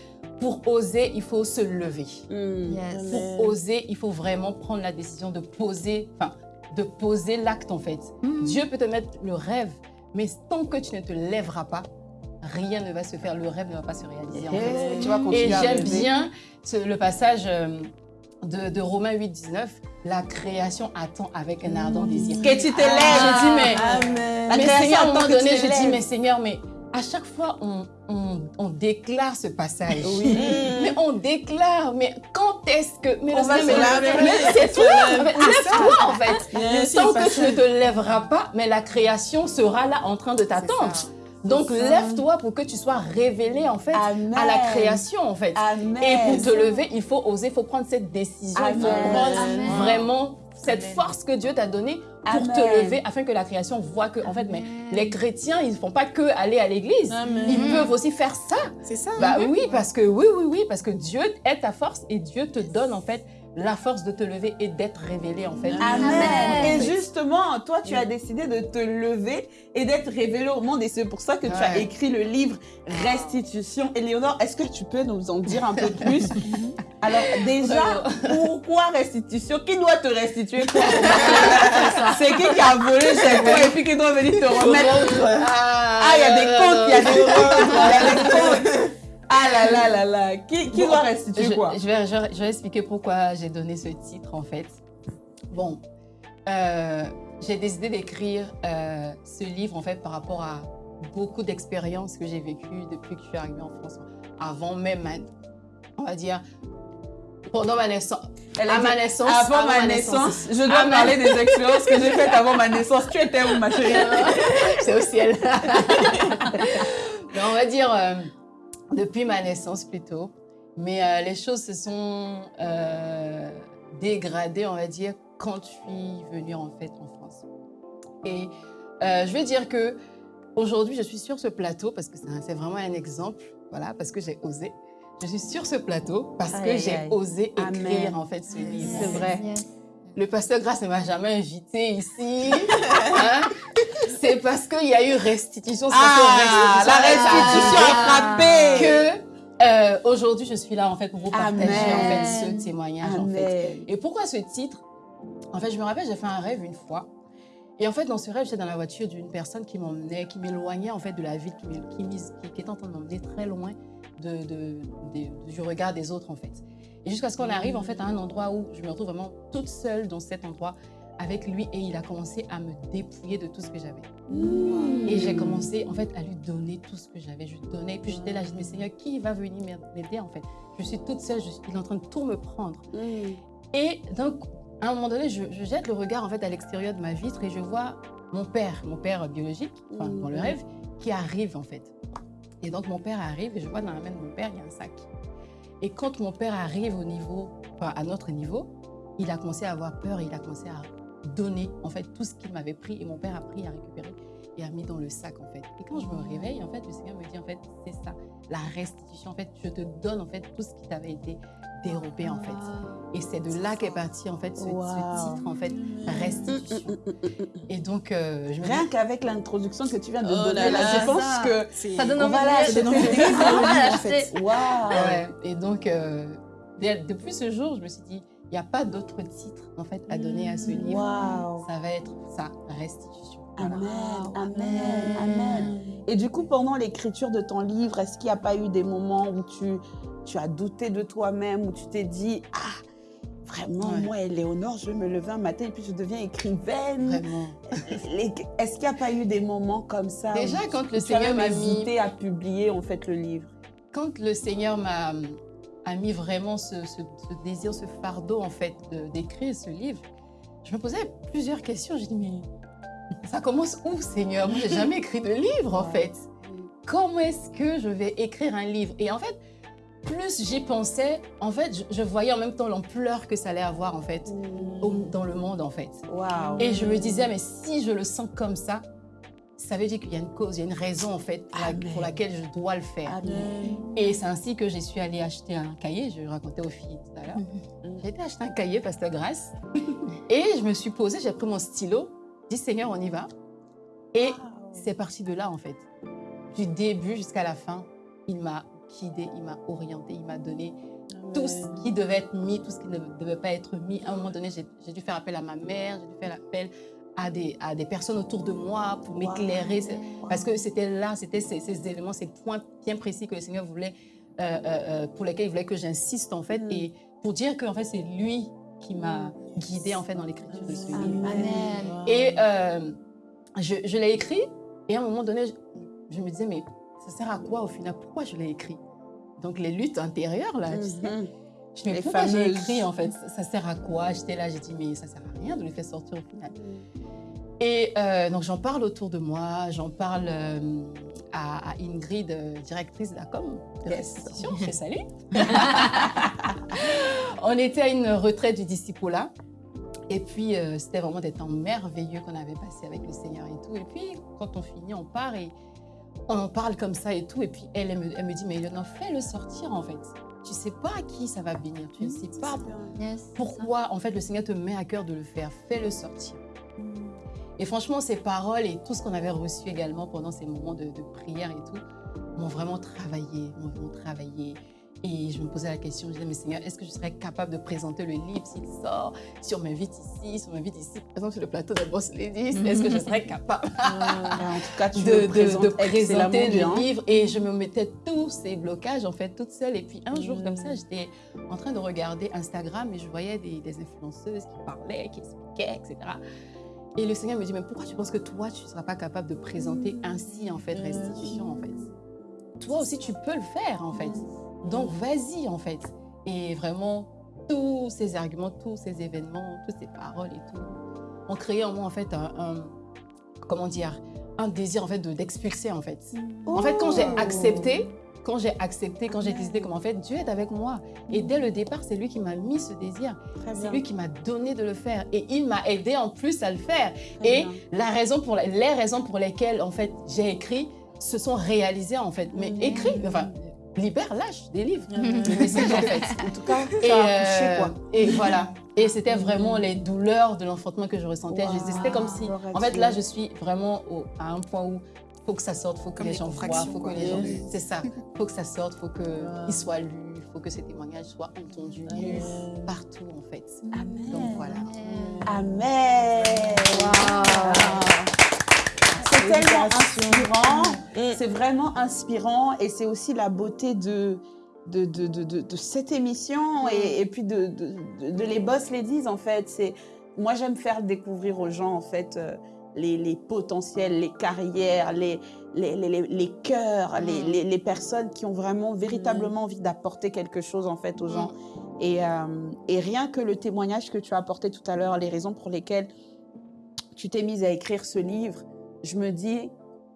pour oser, il faut se lever. Mm. Yes. Pour oser, il faut vraiment prendre la décision de poser, enfin, de poser l'acte en fait. Mhm. Dieu peut te mettre le rêve, mais tant que tu ne te lèveras pas, rien ne va se faire. Le rêve ne va pas se réaliser en fait. Et tu vas continuer Et à j'aime bien ce- le passage euh, de, de Romains 8, 19. La création attend avec un ardent désir. Que tu te Ah, lèves. je dis, mais, Amen. La mais création Seigneur, à un moment donné, je dis, mais Seigneur, mais à chaque fois, on, on, on déclare ce passage. Oui. <laughs> Mais on déclare, mais quand est-ce que... Mais On le va Seigneur, se mais c'est toi, en fait. lève-toi en fait. Yes, Tant que tu ne te lèveras pas, mais la création sera là en train de t'attendre. Donc lève-toi pour que tu sois révélé en fait Amen. à la création en fait. Amen. Et pour te lever, il faut oser, il faut prendre cette décision, il faut prendre vraiment cette force que Dieu t'a donnée pour Amen. te lever afin que la création voit que en fait mais les chrétiens ils font pas que aller à l'église, ils peuvent aussi faire ça. C'est ça. Bah oui parce que oui oui oui parce que Dieu est ta force et Dieu te donne en fait la force de te lever et d'être révélé en fait. Amen. Amen. Et justement, toi, tu as décidé de te lever et d'être révélé au monde. Et c'est pour ça que tu as écrit le livre Restitution. Éléonore, est-ce que tu peux nous en dire un peu plus? <laughs> Alors, déjà, pourquoi restitution? Qui doit te restituer? <laughs> Quoi C'est qui qui a volé chez toi et puis qui doit venir te remettre? Ah, il y a des comptes, il y a des comptes, il y a des comptes. Ah là là là là. Qui, qui Bon, doit restituer je, quoi je vais, je, vais- je vais expliquer pourquoi j'ai donné ce titre en fait. Bon, euh, j'ai décidé d'écrire euh, ce livre en fait par rapport à beaucoup d'expériences que j'ai vécues depuis que je suis arrivée en France, avant même, ma- on va dire, pendant ma naissance. Elle à dit, ma naissance. Avant ma naissance, je dois À ma- parler des <laughs> expériences que j'ai faites avant ma naissance. Tu étais où, ma chérie? C'est au ciel. <laughs> Mais on va dire euh, depuis ma naissance plutôt. Mais euh, les choses se sont euh, dégradées, on va dire, quand je suis venue en fait en France. Et euh, je vais dire que aujourd'hui, je suis sur ce plateau parce que c'est vraiment un exemple, voilà, parce que j'ai osé. Je suis sur ce plateau parce Aïe, que j'ai osé écrire Amen. en fait ce livre. C'est vrai. Yes. Le pasteur Grasse ne m'a jamais invité ici. Hein? C'est parce qu'il y a eu restitution. Ah, la restitution a frappé. Que euh, aujourd'hui, je suis là en fait pour vous partager Amen. en fait ce témoignage en fait. Amen. Et pourquoi ce titre? En fait, je me rappelle, j'ai fait un rêve une fois. Et en fait, dans ce rêve, j'étais dans la voiture d'une personne qui m'emmenait, qui m'éloignait en fait de la ville, qui, qui, qui- qui était en train de m'emmener très loin de, de- de- du regard des autres en fait. Et jusqu'à ce qu'on arrive en fait à un endroit où je me retrouve vraiment toute seule dans cet endroit avec lui et il a commencé à me dépouiller de tout ce que j'avais. Et j'ai commencé en fait à lui donner tout ce que j'avais. Je lui donnais. Puis j'étais là, je dis, mais Seigneur, qui va venir m'aider en fait? Je suis toute seule, je suis, il est en train de tout me prendre. Et donc, à un moment donné, je, je jette le regard en fait à l'extérieur de ma vitre et je vois mon père, mon père biologique, enfin, dans le rêve, qui arrive en fait. Et donc mon père arrive et je vois dans la main de mon père, il y a un sac. Et quand mon père arrive au niveau, à notre niveau, il a commencé à avoir peur, il a commencé à donner en fait tout ce qu'il m'avait pris et mon père a pris, a récupéré et a mis dans le sac en fait. Et quand je me réveille, en fait, le Seigneur me dit en fait, c'est ça, la restitution. En fait, je te donne en fait tout ce qui t'avait été dérobé en fait. Et c'est de là qu'est parti en fait ce, titre en fait, restitution. Et donc euh, je me dis, Rien qu'avec l'introduction que tu viens de Oh donner là là, je pense ça. que Ça donne envie de l'acheter. <laughs> waouh. Et donc, euh, dès- depuis ce jour, je me suis dit, il n'y a pas d'autre titre en fait à donner à ce livre. Ça va être ça, restitution. Voilà. Amen, amen, amen. Et du coup, pendant l'écriture de ton livre, est-ce qu'il n'y a pas eu des moments où tu, tu as douté de toi-même, où tu t'es dit, ah, vraiment, Ouais. moi, Éléonore, je vais me lever un matin et puis je deviens écrivaine. Vraiment. Est-ce qu'il n'y a pas eu des moments comme ça Déjà, où quand le Seigneur m'a mis, à publier en fait le livre? Quand le Seigneur m'a a mis vraiment ce, ce- ce désir, ce fardeau en fait d'écrire ce livre, je me posais plusieurs questions. J'ai dit mais ça commence où, Seigneur? Moi, j'ai jamais écrit de livre en fait. Comment est-ce que je vais écrire un livre? Et en fait, plus j'y pensais, en fait, je, je voyais en même temps l'ampleur que ça allait avoir en fait au- dans le monde en fait. Et je me disais, mais si je le sens comme ça, ça veut dire qu'il y a une cause, il y a une raison en fait pour, la- Amen. pour laquelle je dois le faire. Amen. Et c'est ainsi que je suis allée acheter un cahier, je racontais aux filles tout à l'heure. J'ai été acheter un cahier, Pasteur Grâce, et je me suis posée, j'ai pris mon stylo, dit Seigneur, on y va. Et c'est parti de là en fait. Du début jusqu'à la fin, il m'a guidée, il m'a orientée, il m'a donné tout ce qui devait être mis, tout ce qui ne devait pas être mis. À un moment donné, j'ai dû faire appel à ma mère, j'ai dû faire appel à des, à des personnes autour de moi pour m'éclairer. Parce que c'était là, c'était ces, ces éléments, ces points bien précis que le Seigneur voulait, euh, euh, euh, pour lesquels il voulait que j'insiste en fait. Et pour dire que en fait, c'est lui qui m'a guidée en fait dans l'écriture de ce livre. Amen. Et euh, je, je l'ai écrit, et à un moment donné, je, je me disais, mais ça sert à quoi au final? Pourquoi je l'ai écrit? Donc les luttes intérieures, là, tu sais, Mhm. je me pourquoi j'ai écrit en fait? Ça, sert à quoi? J'étais là, j'ai dit, mais ça sert à rien de le faire sortir au final. Et euh, donc j'en parle autour de moi, j'en parle euh, à, à Ingrid, directrice de la com de Yes. fais salut. <laughs> <laughs> On était à une retraite du disciple-là. Et puis, euh, c'était vraiment des temps merveilleux qu'on avait passé avec le Seigneur et tout. Et puis, quand on finit, on part et on en parle comme ça et tout. Et puis, elle, elle me, elle me dit, mais Eleonore, fais-le sortir en fait. Tu sais pas à qui ça va bénir. Tu ne sais pas pourquoi en fait le Seigneur te met à cœur de le faire. Fais-le sortir. Et franchement, ces paroles et tout ce qu'on avait reçu également pendant ces moments de, de prière et tout, m'ont vraiment travaillé, m'ont vraiment travaillé. Et je me posais la question, je disais, mais Seigneur, est-ce que je serais capable de présenter le livre s'il sort, si on m'invite ici, si on m'invite ici, par exemple sur le plateau de Boss Ladies, est-ce que je serais capable en tout cas, tu de, présenter bien. le livre et je me mettais tous ces blocages en fait toute seule. Et puis un jour comme ça j'étais en train de regarder Instagram et je voyais des, des influenceuses qui parlaient, qui expliquaient, etc. Et le Seigneur me dit mais pourquoi tu penses que toi tu ne seras pas capable de présenter ainsi en fait restitution en fait? Toi aussi tu peux le faire en fait donc vas-y en fait et vraiment tous ces arguments, tous ces événements, toutes ces paroles et tout ont créé en moi en fait un, un- comment dire un désir en fait de- d'expulser en fait. En fait, quand j'ai accepté, quand j'ai accepté, quand j'ai décidé comme en fait Dieu est avec moi et dès le départ, c'est lui qui m'a mis ce désir. C'est lui qui m'a donné de le faire et il m'a aidé en plus à le faire. Très Et bien. la raison pour les raisons pour lesquelles en fait j'ai écrit se sont réalisées en fait. Mais écrit, enfin libère, lâche, délivre le <laughs> message en fait. En tout cas, Et, euh, quoi. et voilà. Et c'était vraiment les douleurs de l'enfantement que je ressentais. C'était comme si, en fait, là, je suis vraiment au- à un point où faut que ça sorte, faut que Comme les des gens voient, faut que les gens, c'est ça, faut que ça sorte, faut que il soit lu, faut que ces témoignages soient entendus, partout en fait. Amen. Donc voilà. Amen. C'est tellement inspirant. C'est vraiment inspirant et c'est aussi la beauté de, de, de, de, cette émission et, et puis de, les boss ladies en fait. C'est moi j'aime faire découvrir aux gens en fait euh, les, les potentiels, les carrières, les les, les, les, les cœurs, les, les, les personnes qui ont vraiment véritablement envie d'apporter quelque chose en fait aux gens. Et, euh, et rien que le témoignage que tu as apporté tout à l'heure, les raisons pour lesquelles tu t'es mise à écrire ce livre, je me dis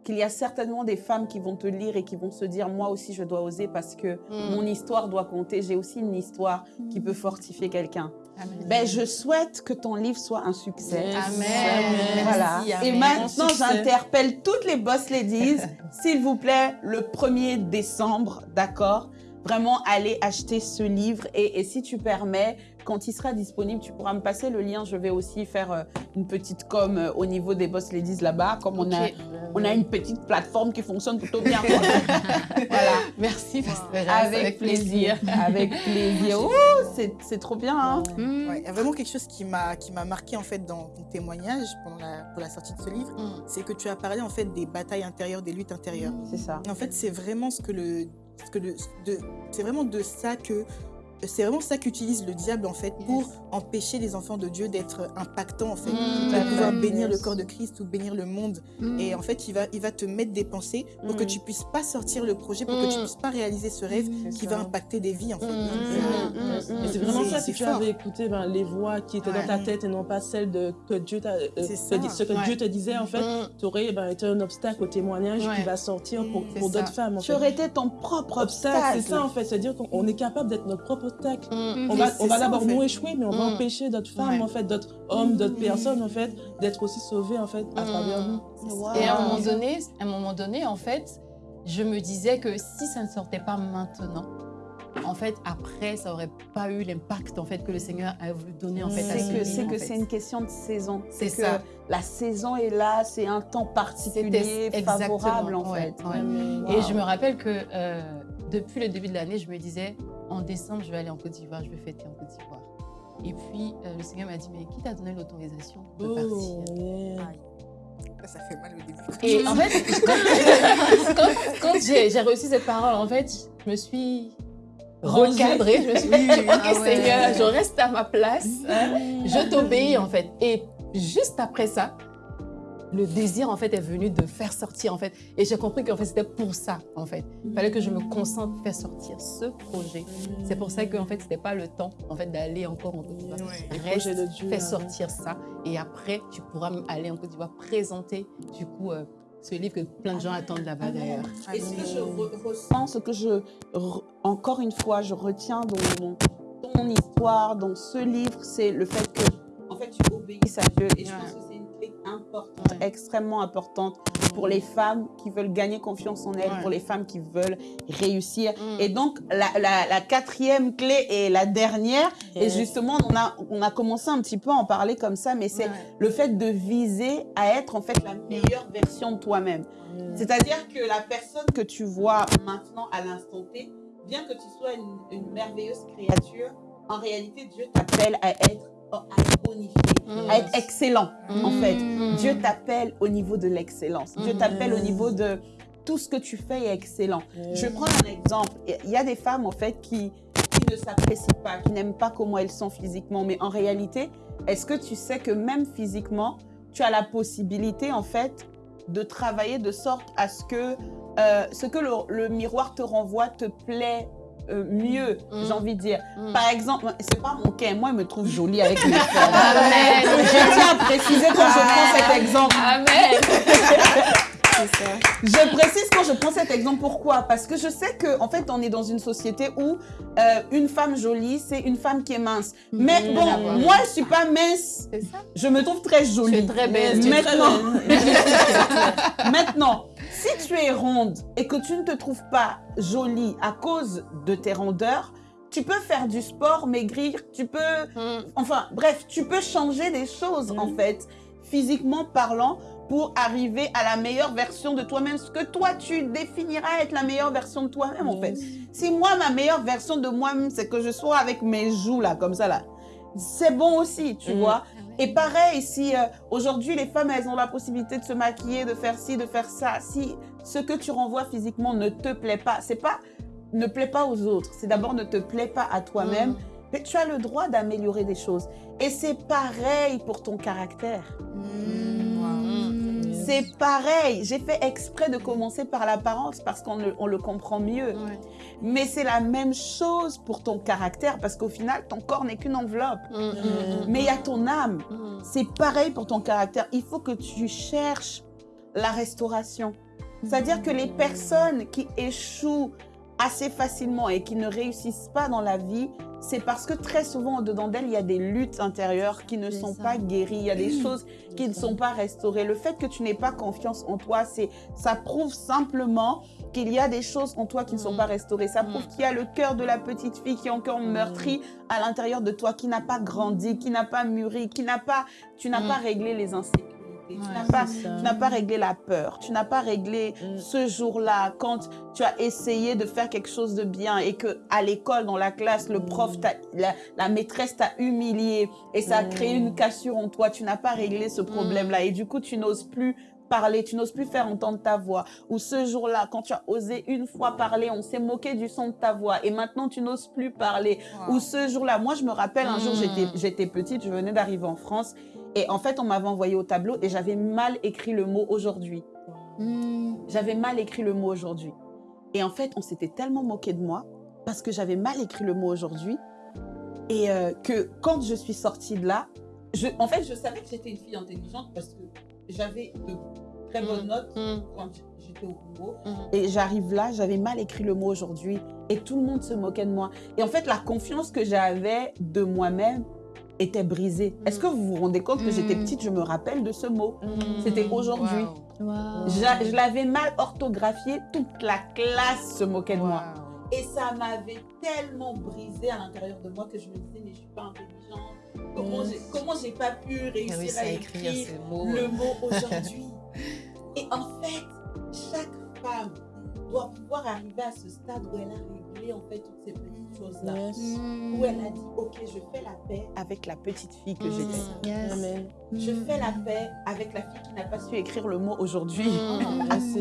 qu'il y a certainement des femmes qui vont te lire et qui vont se dire moi aussi je dois oser parce que Mm. mon histoire doit compter. J'ai aussi une histoire qui peut fortifier quelqu'un. Amen. Ben, je souhaite que ton livre soit un succès. Yes. Amen. Voilà. Merci, Et maintenant, j'interpelle toutes les boss ladies, <laughs> s'il vous plaît, le 1er décembre, d'accord? Vraiment, allez acheter ce livre. Et, et si tu permets, quand il sera disponible, tu pourras me passer le lien. Je vais aussi faire euh, une petite com euh, au niveau des boss ladies là-bas, comme on, a, Ok. on a une petite plateforme qui fonctionne plutôt bien. <laughs> voilà. Merci, Avec, plaisir. Avec plaisir. <laughs> Ouh, c'est c'est trop bien. Hein Mm. Ouais, il y a vraiment quelque chose qui m'a qui m'a marqué en fait dans ton témoignage pendant la, pour la sortie de ce livre, Mm. c'est que tu as parlé en fait des batailles intérieures, des luttes intérieures. C'est ça. Et en fait, c'est vraiment ce que le, ce que le, de, c'est vraiment de ça que, c'est vraiment ça qu'utilise le diable en fait pour empêcher les enfants de Dieu d'être impactants en fait, Mm. de pouvoir Yes. bénir le corps de Christ ou bénir le monde. Mm. Et en fait, il va, il va te mettre des pensées pour que Mm. tu puisses pas sortir le projet, pour que tu puisses pas réaliser ce rêve qui va impacter des vies en fait. Et c'est vraiment ça, c'est si tu fort. avais écouté ben, les voix qui étaient Ouais. dans ta tête et non pas celles de, que Dieu t'a, euh, ce que Ouais. Dieu te disait, en fait, tu aurais ben, été un obstacle au témoignage Ouais. qui va sortir pour, d'autres femmes. En Tu fait. aurais été ton propre obstacle, c'est ça en fait, c'est-à-dire qu'on on est capable d'être notre propre Mm. On va, on d'abord en fait. nous échouer, mais on va Mm. empêcher d'autres femmes, Ouais. en fait, d'autres hommes, d'autres personnes, en fait, d'être aussi sauvées, en fait, à Mm. travers nous. Wow. Et à un moment donné, à un moment donné, en fait, je me disais que si ça ne sortait pas maintenant, en fait, après, ça aurait pas eu l'impact en fait que le Seigneur a voulu donner en fait à C'est ce c'est que c'est une question de saison. C'est que ça. La saison est là, c'est un temps particulier, favorable en ouais, fait. ouais. Et je me rappelle que euh, depuis le début de l'année, je me disais, en décembre, je vais aller en Côte d'Ivoire, je vais fêter en Côte d'Ivoire. Et puis, euh, le Seigneur m'a dit, mais qui t'a donné l'autorisation de Oh, partir? yeah. Ça, ça fait mal au début. Et en fait, quand, quand- quand j'ai reçu cette parole, en fait, je me suis recadrée. Je me suis dit, ok Ah ouais. Seigneur, je reste à ma place. hein, je t'obéis en fait. Et juste après ça, le désir en fait est venu de faire sortir en fait. Et j'ai compris qu'en fait c'était pour ça en fait. Il fallait que je me concentre pour faire sortir ce projet. C'est pour ça qu'en fait c'était pas le temps en fait d'aller encore en Côte d'Ivoire. Ouais. Reste, de Dieu, fais là. sortir ça et après tu pourras aller en Côte d'Ivoire présenter du coup euh, ce livre que plein de gens attendent là-bas d'ailleurs. Et ce que je re- ressens, ce que je, re- encore une fois, je retiens dans mon, ton histoire, dans ce livre, c'est le fait que, en fait, tu obéisses à Dieu. Et je Ouais. pense que importante, Ouais. extrêmement importante pour les femmes qui veulent gagner confiance en elles, Ouais. pour les femmes qui veulent réussir. Mm. Et donc, la, la- la quatrième clé et la dernière, et Yes. justement, on a, on a commencé un petit peu à en parler comme ça, mais c'est Ouais. le fait de viser à être en fait la meilleure version de toi-même. C'est-à-dire que la personne que tu vois maintenant à l'instant T, bien que tu sois une, une merveilleuse créature, en réalité, Dieu t'appelle à être, à être bonifié, Mm. à être excellent, en fait. Mm. Dieu t'appelle au niveau de l'excellence. Dieu Mm. t'appelle au niveau de tout ce que tu fais est excellent. Je prends un exemple. Il y a des femmes, en fait, qui, qui ne s'apprécient pas, qui n'aiment pas comment elles sont physiquement. Mais en réalité, est-ce que tu sais que même physiquement, tu as la possibilité, en fait, de travailler de sorte à ce que euh, ce que le, le miroir te renvoie te plaît euh, mieux, Mm. j'ai envie de dire. Mm. Par exemple, c'est pas mon cas, moi, il me trouve jolie avec mes <laughs> formes. Amen. Je tiens à préciser quand je prends cet exemple. Amen. <laughs> Je précise quand je prends cet exemple, pourquoi? Parce que je sais que en fait, on est dans une société où euh, une femme jolie, c'est une femme qui est mince. Mais Mmh, bon, moi, je suis pas mince. Ça. Je me trouve très jolie. es très belle. <laughs> Maintenant, maintenant, si tu es ronde et que tu ne te trouves pas jolie à cause de tes rondeurs, tu peux faire du sport, maigrir, tu peux Mm. Enfin, bref, tu peux changer des choses, en fait, physiquement parlant, pour arriver à la meilleure version de toi-même, ce que toi, tu définiras être la meilleure version de toi-même, en fait. Si moi, ma meilleure version de moi-même, c'est que je sois avec mes joues, là, comme ça, là, c'est bon aussi, tu vois. Et pareil, si euh, aujourd'hui, les femmes, elles ont la possibilité de se maquiller, de faire ci, de faire ça, si ce que tu renvoies physiquement ne te plaît pas, c'est pas ne plaît pas aux autres, c'est d'abord ne te plaît pas à toi-même, Mm. mais tu as le droit d'améliorer des choses. Et c'est pareil pour ton caractère. Mm. C'est pareil. J'ai fait exprès de commencer par l'apparence parce qu'on le, on le comprend mieux. Ouais. Mais c'est la même chose pour ton caractère parce qu'au final, ton corps n'est qu'une enveloppe. Mm, mm, mm, Mais il y a ton âme. C'est pareil pour ton caractère. Il faut que tu cherches la restauration. C'est-à-dire que les personnes qui échouent assez facilement et qui ne réussissent pas dans la vie, c'est parce que très souvent, au-dedans d'elles, il y a des luttes intérieures qui ne sont ça. pas guéries. Il y a des choses qui ne sont pas restaurées. Le fait que tu n'aies pas confiance en toi, c'est, ça prouve simplement qu'il y a des choses en toi qui ne sont Mm. pas restaurées. Ça prouve Mm. qu'il y a le cœur de la petite fille qui est encore meurtri à l'intérieur de toi, qui n'a pas grandi, qui n'a pas mûri, qui n'a pas, tu n'as Mm. pas réglé les insécurités. Tu n'as pas, pas réglé la peur. Tu n'as pas réglé Mm. ce jour-là quand tu as essayé de faire quelque chose de bien et que à l'école, dans la classe, le prof, t'a- la, la maîtresse t'a humilié et ça a créé une cassure en toi. Tu n'as pas réglé ce problème-là et du coup, tu n'oses plus parler, tu n'oses plus faire entendre ta voix. Ou ce jour-là, quand tu as osé une fois parler, on s'est moqué du son de ta voix et maintenant tu n'oses plus parler. Ou ce jour-là, moi je me rappelle un jour Mm. j'étais petite, je venais d'arriver en France et en fait on m'avait envoyé au tableau et j'avais mal écrit le mot aujourd'hui. Mm. J'avais mal écrit le mot aujourd'hui. Et en fait on s'était tellement moqué de moi parce que j'avais mal écrit le mot aujourd'hui et euh, que quand je suis sortie de là, je, en fait je savais que j'étais une fille intelligente parce que j'avais de très bonne Mm. note Mm. quand j'étais au Congo. Et j'arrive là, j'avais mal écrit le mot aujourd'hui et tout le monde se moquait de moi. Et en fait, la confiance que j'avais de moi-même était brisée. Est-ce que vous vous rendez compte que j'étais Mm. petite, je me rappelle de ce mot C'était aujourd'hui. Wow. Je l'avais mal orthographié, toute la classe se moquait de moi. Et ça m'avait tellement brisé à l'intérieur de moi que je me disais, mais je suis pas intelligente. Comment j'ai comment j'ai pas pu réussir réussi à à écrire écrire ce mot. le mot <laughs> aujourd'hui Et en fait, doit pouvoir arriver à ce stade où elle a réglé en fait toutes ces petites choses-là. Yes. Où elle a dit, ok, je fais la paix avec la petite fille que Mm. j'étais. Yes. Amen. Je fais la paix avec la fille qui n'a pas su écrire le mot aujourd'hui. Mm. <laughs> Yes,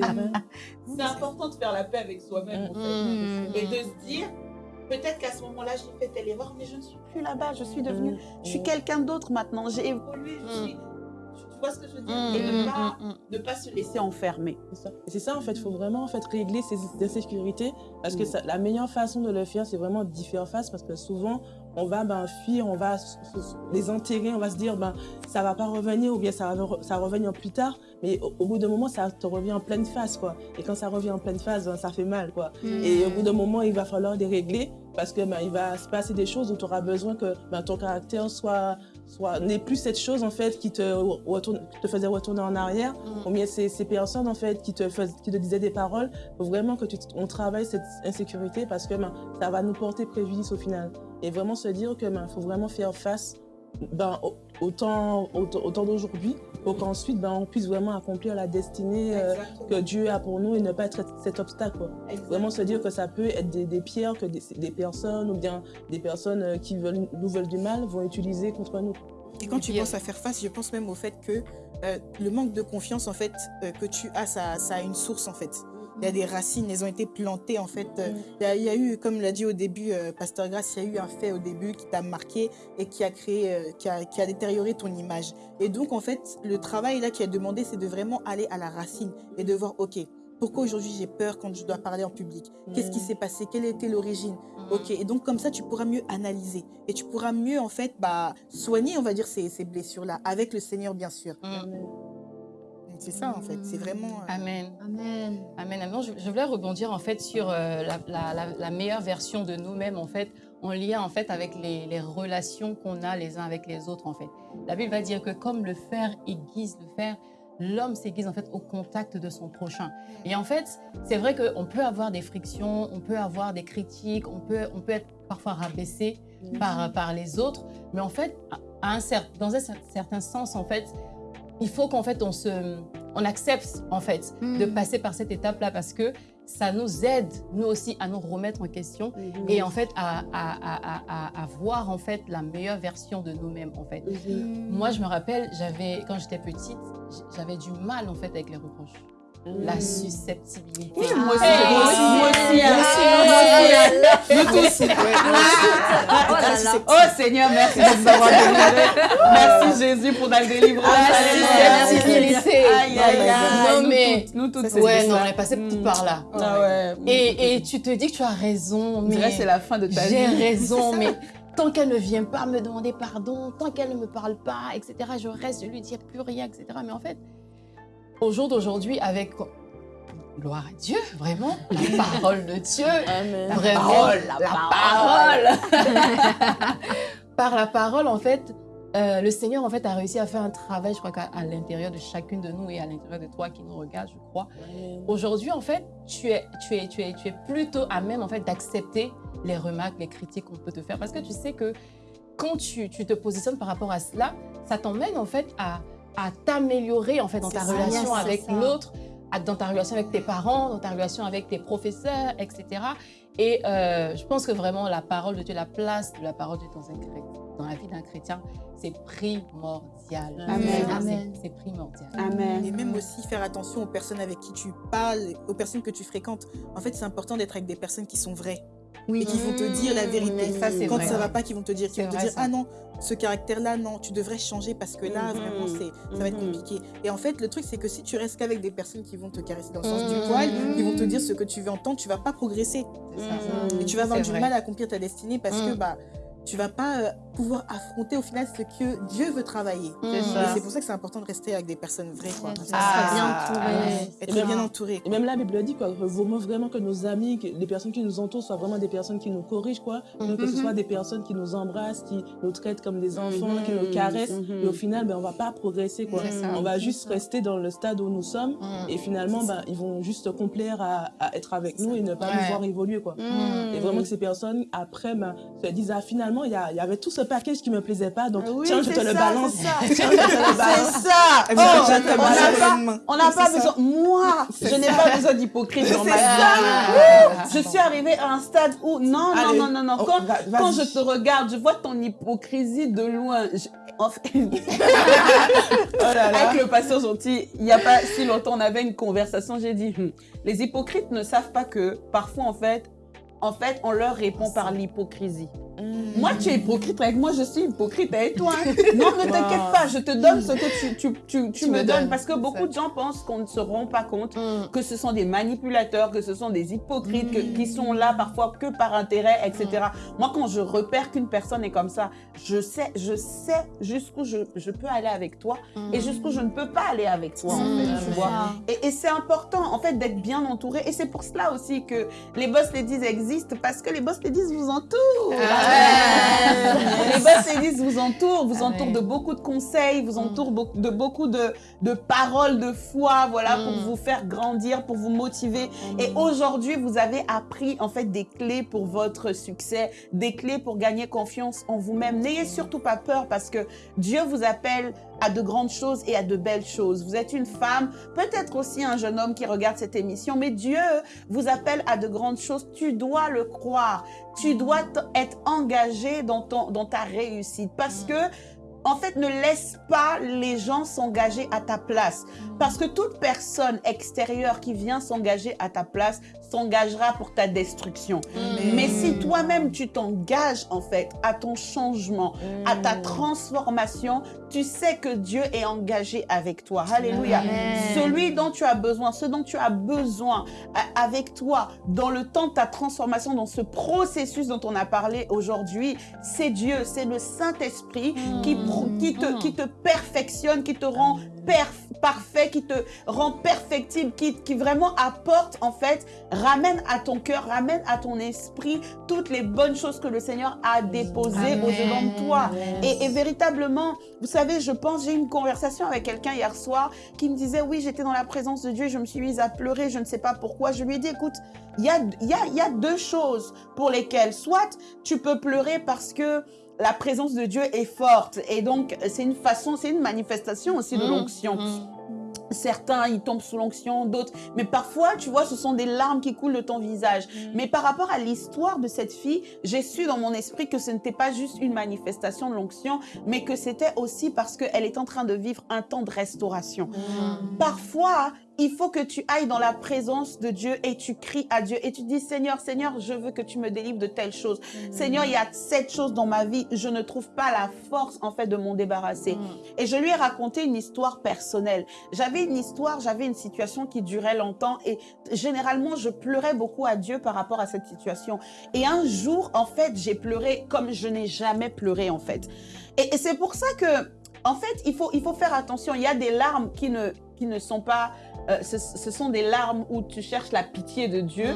c'est important de faire la paix avec soi-même en fait. Mm. et de se dire peut-être qu'à ce moment-là j'ai fait telle erreur mais je ne suis plus là-bas je suis devenue je suis quelqu'un d'autre maintenant j'ai évolué je Mm. suis tu vois ce que je veux dire Mm, et ne mm, pas mm, ne pas se laisser enfermer C'est ça. Ça, en fait, il faut vraiment en fait, régler ces insécurités parce que ça- la meilleure façon de le faire, c'est vraiment d'y faire face parce que souvent, on va ben, fuir, on va les enterrer, on va se dire, ben, ça va pas revenir ou bien ça va, re- ça va revenir plus tard. Mais au, au bout d'un moment, ça te revient en pleine face, quoi. Et quand ça revient en pleine face, ben, ça fait mal, quoi. Et au bout d'un moment, il va falloir les régler parce que ben, il va se passer des choses où tu auras besoin que ben, ton caractère soit, soit n'ait plus cette chose en fait qui te, retourne, qui te faisait retourner en arrière. Mm. Ou bien ces, ces personnes en fait qui te, fais- qui te disaient des paroles, faut vraiment que tu, on travaille cette insécurité parce que ben, ça va nous porter préjudice au final. Et vraiment se dire que ben, faut vraiment faire face ben, au, au temps, au, temps- au temps d'aujourd'hui pour qu'ensuite ben, on puisse vraiment accomplir la destinée euh, que Dieu a pour nous et ne pas être cet obstacle. quoi. Vraiment se dire que ça peut être des, des pierres que des, des personnes ou bien des personnes euh, qui veulent, nous veulent du mal vont utiliser contre nous. Et quand tu penses à faire face, je pense même au fait que euh, le manque de confiance en fait euh, que tu as, ça, ça a une source en fait. Il y a des racines, elles ont été plantées en fait. Euh, Il y, a, il y a eu, comme l'a dit au début euh, Pasteur Grace, il y a eu un fait au début qui t'a marqué et qui a créé, euh, qui, a, qui a détérioré ton image. Et donc en fait, le travail là qui est demandé, c'est de vraiment aller à la racine et de voir, ok, pourquoi aujourd'hui j'ai peur quand je dois parler en public? Qu'est-ce qui s'est passé? Quelle était l'origine? Ok, et donc comme ça, tu pourras mieux analyser et tu pourras mieux en fait bah, soigner, on va dire, ces, ces blessures-là, avec le Seigneur, bien sûr. Mm. C'est ça, en fait. C'est vraiment. euh, Amen. Amen. Amen. amen. Je, je voulais rebondir en fait sur euh, la, la- la- la meilleure version de nous-mêmes en fait, en lien en fait avec les, les relations qu'on a les uns avec les autres en fait. La Bible va dire que comme le fer aiguise le fer, l'homme s'aiguise en fait au contact de son prochain. Et en fait, c'est vrai qu'on peut avoir des frictions, on peut avoir des critiques, on peut, on peut être parfois rabaissé par, par les autres, mais en fait, à un cer- dans un cer- certain sens en fait, il faut qu'en fait on se, on accepte en fait de Mm. passer par cette étape-là parce que ça nous aide, nous aussi, à nous remettre en question et en fait à, à, à, à, voir en fait la meilleure version de nous-mêmes en fait. Moi, je me rappelle, j'avais quand j'étais petite, j'avais du mal en fait avec les reproches, la susceptibilité. Oui, moi aussi, moi aussi, moi aussi, Nous tous. Oh là là. Oh Seigneur, merci de nous avoir délivrés. Merci Jésus pour ta délivrance. La susceptibilité. Aïe, aïe, aïe. Non, mais- Nous toutes. Ouais, non, on est passé tout par là. Ah ouais. Et, et tu te dis que tu as raison, On mais c'est la fin de ta vie. j'ai raison, mais tant qu'elle ne vient pas me demander pardon, tant qu'elle ne me parle pas, etc., je reste, je lui dis plus rien, etc. Mais en fait, au jour d'aujourd'hui, avec gloire à Dieu, vraiment, la <laughs> parole de Dieu, Amen. vraiment, parole, la parole. <laughs> Par la parole, en fait, euh, le Seigneur en fait a réussi à faire un travail, je crois à l'intérieur de chacune de nous et à l'intérieur de toi qui nous regarde, je crois. Aujourd'hui, en fait, tu es, tu es, tu es, tu es plutôt à même en fait d'accepter les remarques, les critiques qu'on peut te faire, parce que tu sais que quand tu, tu te positionnes par rapport à cela, ça t'emmène en fait à, à t'améliorer en fait dans ta ça, relation yes, avec l'autre, dans ta relation avec tes parents, dans ta relation avec tes professeurs, etc. Et euh, je pense que vraiment la parole de Dieu, la place de la parole de Dieu dans, un chré- dans la vie d'un chrétien, c'est primordial. Amen. C'est- Amen. C'est primordial. Amen. Et même aussi faire attention aux personnes avec qui tu parles, aux personnes que tu fréquentes. En fait, c'est important d'être avec des personnes qui sont vraies Oui. et qui vont te dire la vérité. Ça, Quand vrai. ça va pas, qui vont te dire, qui vont te vrai, dire, ça. ah non, ce caractère-là, non, tu devrais changer parce que là, Mhm. vraiment, c'est, ça va être Mhm. compliqué. Et en fait, le truc, c'est que si tu restes qu'avec des personnes qui vont te caresser dans le sens du Mhm. poil, qui vont te dire ce que tu veux entendre, tu vas pas progresser. Ça. Et tu vas avoir du vrai. mal à accomplir ta destinée parce que Mm. bah, tu vas pas euh, pouvoir affronter au final ce que Dieu veut travailler. Ça. c'est pour ça que c'est important de rester avec des personnes vraies. Quoi. Ça Ah. sera bien entouré. Être Et même- bien entouré. Et même la Bible dit, quoi, vraiment que nos amis, que les personnes qui nous entourent soient vraiment des personnes qui nous corrigent, quoi. Que ce Mhm. soit des personnes qui nous embrassent, qui nous traitent comme des enfants, Mhm. qui nous caressent. Mhm. Et au final, ben, on va pas progresser, quoi. Ça. On va juste rester dans le stade où nous sommes. Mm. Et finalement, ben, ils vont juste se complaire à, à être avec nous et ne pas nous voir évoluer, quoi. Et vraiment que ces personnes, après, ben, se disent, ah, finalement, il y, a- il y avait tout ce package qui me plaisait pas, donc Oui, tiens, je te le balance. c'est ça. <laughs> Tiens, je te le balance. C'est ça. On n'a pas, besoin. Moi, je n'ai pas besoin d'hypocrite dans ma vie. Je suis arrivée à un stade où non, non, non, non, non. oh, Quand, je te regarde, je vois ton hypocrisie de loin. <laughs> Oh. Avec le pasteur gentil, il n'y a pas si longtemps, on avait une conversation. J'ai dit, Hum, les hypocrites ne savent pas que parfois, en fait, en fait, on leur répond par l'hypocrisie. Moi, tu es hypocrite avec moi, je suis hypocrite avec toi? <laughs> Non, ne t'inquiète Wow. pas, je te donne ce que tu, tu, tu, tu Tu me me donnes. Parce que beaucoup ça. de gens pensent qu'on ne se rend pas compte Mm. que ce sont des manipulateurs, que ce sont des hypocrites, que- qui Mm. sont là parfois que par intérêt, etc. Moi, quand je repère qu'une personne est comme ça, je sais, je sais jusqu'où je, je peux aller avec toi et jusqu'où je ne peux pas aller avec toi, en fait, Mm. tu vois. Et, et c'est important, en fait, d'être bien entouré. Et c'est pour cela aussi que les boss ladies existent, parce que les boss ladies vous entourent. Ah. Les boss ladies vous entourent, vous Ah entourent ouais. de beaucoup de conseils, vous Mm. entourent de beaucoup de, de paroles de foi, voilà, pour Mm. vous faire grandir, pour vous motiver. Et aujourd'hui, vous avez appris, en fait, des clés pour votre succès, des clés pour gagner confiance en vous-même. N'ayez surtout pas peur, parce que Dieu vous appelle à de grandes choses et à de belles choses. Vous êtes une femme, peut-être aussi un jeune homme qui regarde cette émission, mais Dieu vous appelle à de grandes choses. Tu dois le croire. Tu dois t- être engagé dans, ton, dans ta réussite parce que, en fait, ne laisse pas les gens s'engager à ta place. Parce que toute personne extérieure qui vient s'engager à ta place s'engagera pour ta destruction. Mais si toi-même tu t'engages en fait à ton changement, à ta transformation, tu sais que Dieu est engagé avec toi. Alléluia. Celui dont tu as besoin, ce dont tu as besoin avec toi dans le temps de ta transformation, dans ce processus dont on a parlé aujourd'hui, c'est Dieu, c'est le Saint-Esprit qui, pro- qui, te, qui te perfectionne, qui te rend parfait, qui te rend perfectible, qui, qui vraiment apporte en fait, ramène à ton cœur, ramène à ton esprit toutes les bonnes choses que le Seigneur a déposées Amen. au-dedans de toi. Et, et véritablement, vous savez, je pense, j'ai eu une conversation avec quelqu'un hier soir qui me disait, oui, j'étais dans la présence de Dieu je me suis mise à pleurer, je ne sais pas pourquoi. Je lui ai dit, écoute, il y a, il y, a, il y a deux choses pour lesquelles, soit tu peux pleurer parce que la présence de Dieu est forte et donc c'est une façon, c'est une manifestation aussi de Mm. l'onction. Mm. Certains, ils tombent sous l'onction, d'autres. Mais parfois, tu vois, ce sont des larmes qui coulent de ton visage. Mais par rapport à l'histoire de cette fille, j'ai su dans mon esprit que ce n'était pas juste une manifestation de l'onction, mais que c'était aussi parce qu'elle est en train de vivre un temps de restauration. Parfois, il faut que tu ailles dans la présence de Dieu et tu cries à Dieu et tu dis Seigneur, Seigneur, je veux que tu me délivres de telle chose. Seigneur, il y a cette chose dans ma vie, je ne trouve pas la force en fait de m'en débarrasser. Et je lui ai raconté une histoire personnelle. J'avais une histoire, j'avais une situation qui durait longtemps et généralement je pleurais beaucoup à Dieu par rapport à cette situation. Et un jour, en fait, j'ai pleuré comme je n'ai jamais pleuré en fait. Et, et c'est pour ça que, en fait, il faut, il faut faire attention. Il y a des larmes qui ne, qui ne sont pas... euh, ce, ce sont des larmes où tu cherches la pitié de Dieu.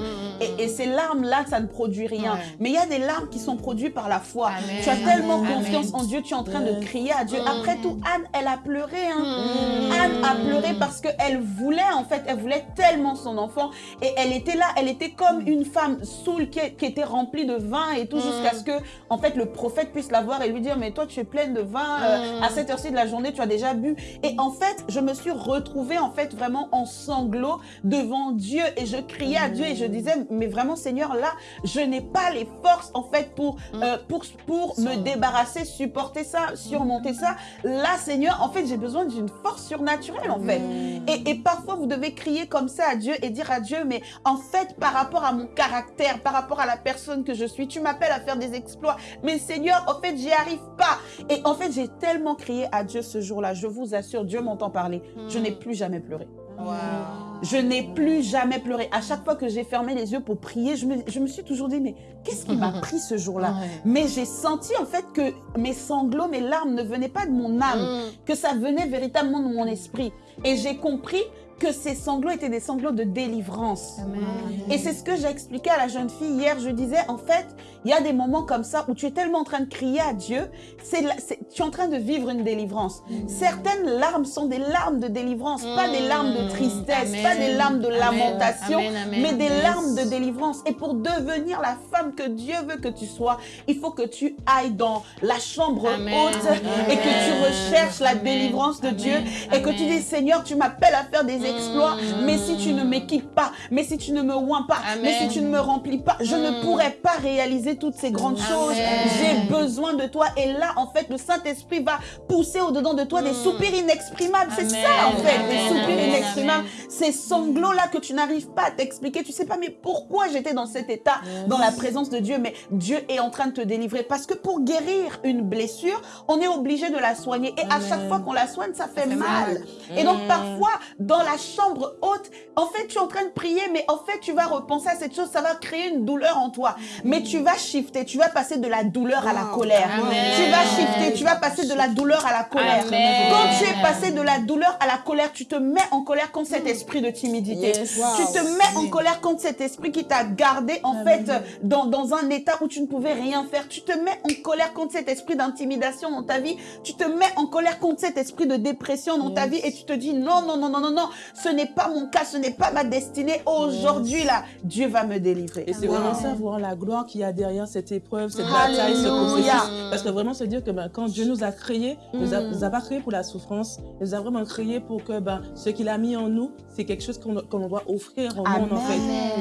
Et, et ces larmes-là, ça ne produit rien. Ouais. Mais il y a des larmes qui sont produites par la foi. Amen. Tu as tellement Amen. confiance en Dieu, tu es en train de crier à Dieu. Mm. Après tout, Anne, elle a pleuré. Hein. Mm. Anne a pleuré parce qu'elle voulait, en fait, elle voulait tellement son enfant. Et elle était là, elle était comme une femme saoule qui, qui était remplie de vin et tout, Mm. jusqu'à ce que, en fait, le prophète puisse la voir et lui dire, mais toi, tu es pleine de vin, euh, Mm. à cette heure-ci de la journée, tu as déjà bu. Et en fait, je me suis retrouvée, en fait, vraiment en sanglots devant Dieu et je criais à Dieu et je disais, mais vraiment, Seigneur, là, je n'ai pas les forces, en fait, pour, euh, pour, pour me débarrasser, supporter ça, surmonter ça. Là, Seigneur, en fait, j'ai besoin d'une force surnaturelle, en fait. Et, et parfois, vous devez crier comme ça à Dieu et dire à Dieu, mais en fait, par rapport à mon caractère, par rapport à la personne que je suis, tu m'appelles à faire des exploits. Mais Seigneur, en fait, j'y arrive pas. Et en fait, j'ai tellement crié à Dieu ce jour-là. Je vous assure, Dieu m'entend parler. Je n'ai plus jamais pleuré. Je n'ai plus jamais pleuré. À chaque fois que j'ai fermé les yeux pour prier, je me, je me suis toujours dit, mais qu'est-ce qui m'a <laughs> pris ce jour-là Ouais. Mais j'ai senti en fait que mes sanglots, mes larmes ne venaient pas de mon âme, Mm. que ça venait véritablement de mon esprit. Et j'ai compris que ces sanglots étaient des sanglots de délivrance. Et c'est ce que j'ai expliqué à la jeune fille hier. Je disais, en fait, il y a des moments comme ça où tu es tellement en train de crier à Dieu, c'est tu es en train de vivre une délivrance. Certaines larmes sont des larmes de délivrance, pas des larmes de tristesse, Amen. pas des larmes de Amen. lamentation, Amen, amen. mais des larmes de délivrance. Et pour devenir la femme que Dieu veut que tu sois, il faut que tu ailles dans la chambre Amen. haute et que tu recherches la Amen. délivrance de Amen. Dieu et que tu dis Seigneur, tu m'appelles à faire des exploits, Mm. mais si tu ne m'équipes pas, mais si tu ne me oins pas, Amen. mais si tu ne me remplis pas, je ne Mm. pourrai pas réaliser toutes ces grandes Amen. choses. J'ai besoin de toi. Et là, en fait, le Saint-Esprit va pousser au-dedans de toi des Mm. soupirs inexprimables. C'est ça, en fait, des soupirs inexprimables. Ces sanglots-là que tu n'arrives pas à t'expliquer. Tu sais pas, mais pourquoi j'étais dans cet état, dans la présence de Dieu, mais Dieu est en train de te délivrer. Parce que pour guérir une blessure, on est obligé de la soigner. Et à chaque fois qu'on la soigne, ça fait, mal. Et donc, parfois, dans la chambre haute, en fait, tu es en train de prier, mais en fait, tu vas repenser à cette chose, ça va créer une douleur en toi. Mais tu vas shifter, tu vas passer de la douleur à la Wow. colère. Amen. Tu vas shifter, tu vas passer de la douleur à la colère. Amen. Quand tu es passé de la douleur à la colère, tu te mets en colère contre cet esprit de timidité. Yes. Tu te mets en colère contre cet esprit qui t'a gardé en fait dans, dans un état où tu ne pouvais rien faire. Tu te mets en colère contre cet esprit d'intimidation dans ta vie. Tu te mets en colère contre cet esprit de dépression dans ta vie et tu te dis non, non, non, non, non, non, ce n'est pas mon cas, ce n'est pas ma destinée. Aujourd'hui là, Dieu va me délivrer. Et c'est Wow. vraiment ça, voir la gloire qu'il y a derrière cette épreuve, cette bataille, ce processus. Parce que vraiment se dire que ben, quand Dieu nous a créés, il nous, a, Mm. nous a pas créés pour la souffrance, il nous a vraiment créés pour que ben, ce qu'il a mis en nous, c'est quelque chose qu'on qu'on doit offrir au monde en fait.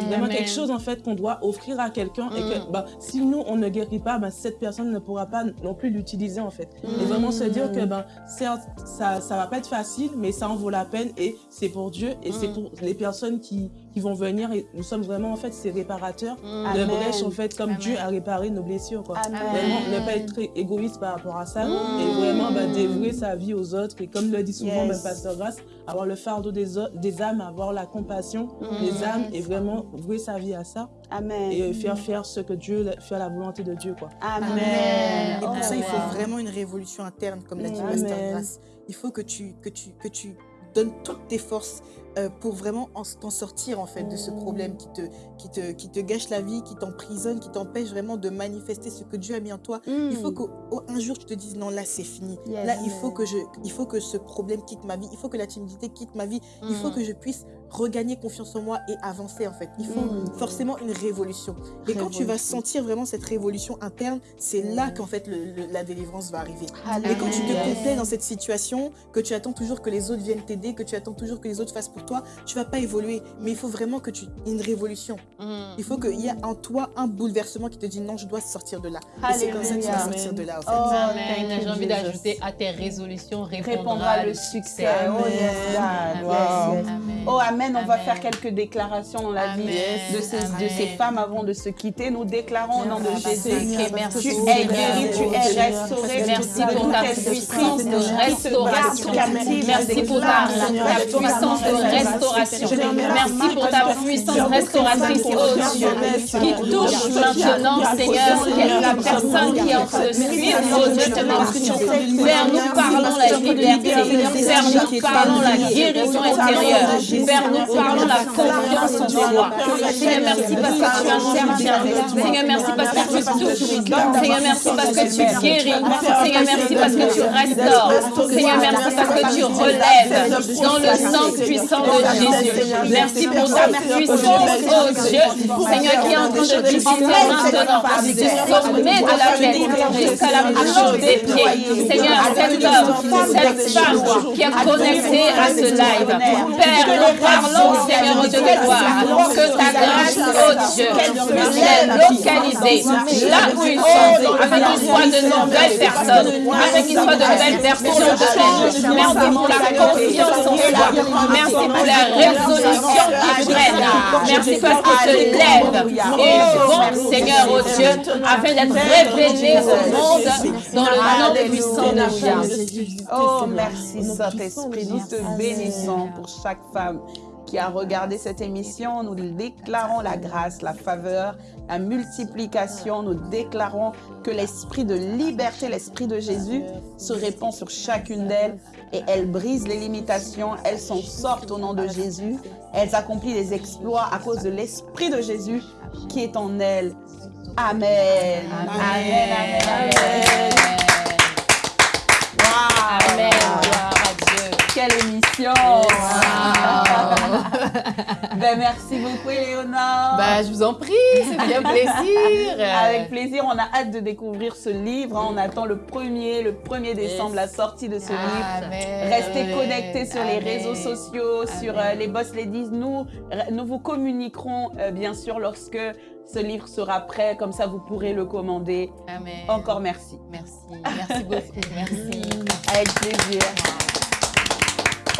Vraiment Amen. quelque chose en fait qu'on doit offrir à quelqu'un et que Mm. ben, si nous on ne guérit pas, ben, cette personne ne pourra pas non plus l'utiliser en fait. Et vraiment se dire que ben, certes ça ça va pas être facile, mais ça en vaut la peine et c'est pour Dieu et c'est Mm. pour les personnes qui, qui vont venir et nous sommes vraiment en fait ces réparateurs de Amen. brèches en fait comme Amen. Dieu a réparé nos blessures quoi. Vraiment ne pas être égoïste par rapport à ça Mm. et vraiment bah, dévouer sa vie aux autres et comme le dit souvent Yes. Pasteur Grasse, avoir le fardeau des, des âmes, avoir la compassion Mm. des âmes et vraiment vouer sa vie à ça Amen. et faire faire ce que Dieu, faire la volonté de Dieu quoi. Amen. Et pour Oh, ça, il faut vraiment une révolution interne, comme l'a dit. Pasteur Grace. Il faut que tu, que tu, que tu donnes toutes tes forces euh, pour vraiment en- t'en sortir en fait de ce problème qui te, qui te, qui te gâche la vie, qui t'emprisonne, qui t'empêche vraiment de manifester ce que Dieu a mis en toi. Il faut qu'un jour tu te dises non là c'est fini. Yes. Là il faut que je, il faut que ce problème quitte ma vie. Il faut que la timidité quitte ma vie. Il faut que je puisse regagner confiance en moi et avancer en fait. Il faut Mm. forcément une révolution. Et quand tu vas sentir vraiment cette révolution interne, c'est là qu'en fait le- le- la délivrance va arriver. Et quand tu te complais dans cette situation, que tu attends toujours que les autres viennent t'aider, que tu attends toujours que les autres fassent pour toi, tu vas pas évoluer. Mais il faut vraiment que tu une révolution. Il faut qu'il y ait en toi un bouleversement qui te dit non, je dois sortir de là. Et c'est comme ça que tu vas sortir de là. En fait. Oh, Amen. thank you, J'ai envie d'ajouter à tes résolutions répondra, répondra le succès. Oh yes, God. Amen. Wow. Amen. Oh Amen, on va faire quelques déclarations dans la vie de ces, de Amen. ces femmes avant de se quitter. Nous déclarons au nom de Jésus. Merci Tu es guéri, tu es restauré. Merci pour ta puissance de restauration. Merci pour ta, puissance de restauration. Merci pour ta puissance restauratrice, oh Dieu, qui touche maintenant, Seigneur, la personne qui est en train de suivre, oh Dieu, instruction. Père, nous parlons la liberté. Père, nous parlons la guérison intérieure. Père, nous parlons la confiance en toi. Seigneur, merci parce que tu interviens. Seigneur, merci parce que tu touches. Seigneur, merci parce que tu guéris. Seigneur, merci parce que tu restaures. Seigneur, merci parce que tu relèves dans le sang puissant de Jésus. Merci pour ta puissance, oh Dieu. Seigneur, qui est en train de visiter maintenant du sommet de la tête jusqu'à la plante des pieds. Seigneur, cet homme, cette femme qui est connectée à ce live. Père, nous parlons, Seigneur, Dieu. de gloire, que ta grâce, oh Dieu, puisse localiser là où ils sont, afin qu'ils soient de nouvelles personnes, afin qu'ils soient de nouvelles personnes. pour le domaine. Merci pour la confiance en toi. Merci pour la résolution qui prennent. Merci parce que te lèves et vont, Seigneur, oh Dieu, afin d'être révélé au monde dans le nom puissant de Jésus. Oh, merci Saint-Esprit. Nous te bénissons pour chaque femme qui a regardé cette émission. Nous déclarons la grâce, la faveur, la multiplication. Nous déclarons que l'esprit de liberté, l'esprit de Jésus se répand sur chacune d'elles et elles brisent les limitations. Elles s'en sortent au nom de Jésus. Elles accomplissent des exploits à cause de l'esprit de Jésus qui est en elles. Amen. Amen. Amen. Amen. Wow. Amen. Gloire à Dieu. Quelle émission! ben, merci beaucoup, Éléonore. Bah, je vous en prie, c'est bien <laughs> plaisir. Avec plaisir, on a hâte de découvrir ce livre. hein. On attend le 1er, le 1er décembre, la sortie de ce livre. Amen. Restez connectés sur les réseaux sociaux, sur euh, les Boss Ladies. Nous, nous vous communiquerons euh, bien sûr lorsque ce livre sera prêt. Comme ça, vous pourrez le commander. Amen. Encore merci. Merci. Merci beaucoup. Merci. Avec plaisir.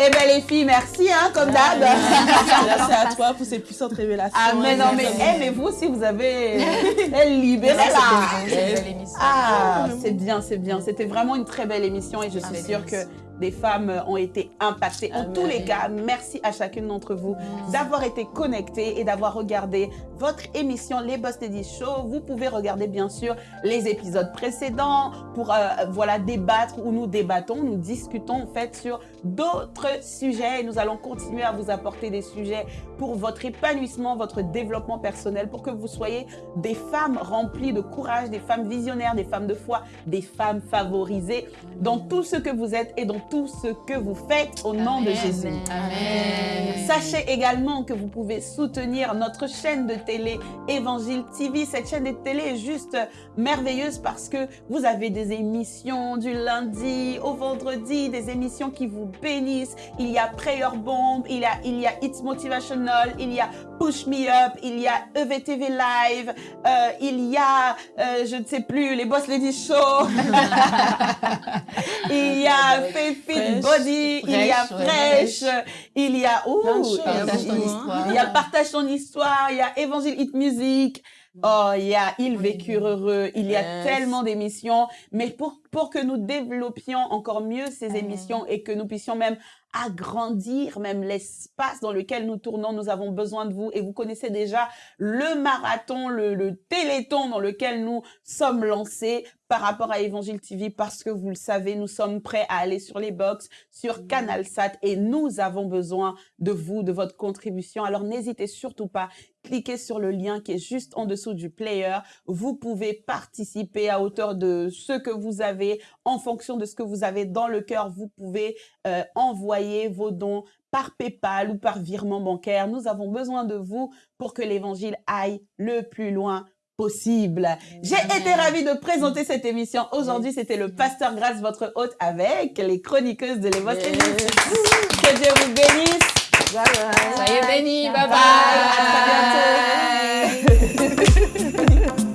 Eh bien, les filles, merci, hein, comme d'hab. <laughs> Merci à toi pour ces puissantes révélations. Ah, mais non, mais, eh, mais vous aussi, vous avez <laughs> elle libéré là. Émission. Ah, c'est bien, c'est bien. C'était vraiment une très belle émission et je suis Avec sûre que. Des femmes ont été impactées. En tous les cas, merci à chacune d'entre vous d'avoir été connectées et d'avoir regardé votre émission Les Boss Ladies Show. Vous pouvez regarder bien sûr les épisodes précédents pour euh, voilà débattre où nous débattons, nous discutons en fait sur d'autres sujets et nous allons continuer à vous apporter des sujets pour votre épanouissement, votre développement personnel, pour que vous soyez des femmes remplies de courage, des femmes visionnaires, des femmes de foi, des femmes favorisées dans tout ce que vous êtes et dans tout ce que vous faites au nom de. Jésus. Amen. Sachez également que vous pouvez soutenir notre chaîne de télé Évangile TV. Cette chaîne de télé est juste merveilleuse parce que vous avez des émissions du lundi au vendredi, des émissions qui vous bénissent. Il y a Prayer Bomb, il y a, il y a It's Motivational, il y a Push Me Up, il y a EVTV Live, euh, il y a, euh, je ne sais plus, les Boss Lady Show. <laughs> il y a Faith Fit Fresh. Body, il y a Fresh, ouais, il y a, ouh, il y a Partage ton histoire, il y a Évangile Hit Music, oh, il y a Ils vécurent heureux, il y a tellement d'émissions, mais pour, pour que nous développions encore mieux ces émissions et que nous puissions même agrandir même l'espace dans lequel nous tournons, nous avons besoin de vous. Et vous connaissez déjà le marathon, le, le téléthon dans lequel nous sommes lancés par rapport à Évangile TV parce que vous le savez, nous sommes prêts à aller sur les box, sur CanalSat et nous avons besoin de vous, de votre contribution. Alors n'hésitez surtout pas, cliquez sur le lien qui est juste en dessous du player. Vous pouvez participer à hauteur de ce que vous avez, en fonction de ce que vous avez dans le cœur. Vous pouvez euh, envoyer vos dons par PayPal ou par virement bancaire. Nous avons besoin de vous pour que l'évangile aille le plus loin possible. J'ai été ravie de présenter cette émission. Aujourd'hui, c'était le Pasteur Grâce, votre hôte, avec les chroniqueuses de l'Évangile. Que Dieu vous bénisse. Bye bye. Soyez bénis. Bye Bye. À très bye. bientôt. <laughs>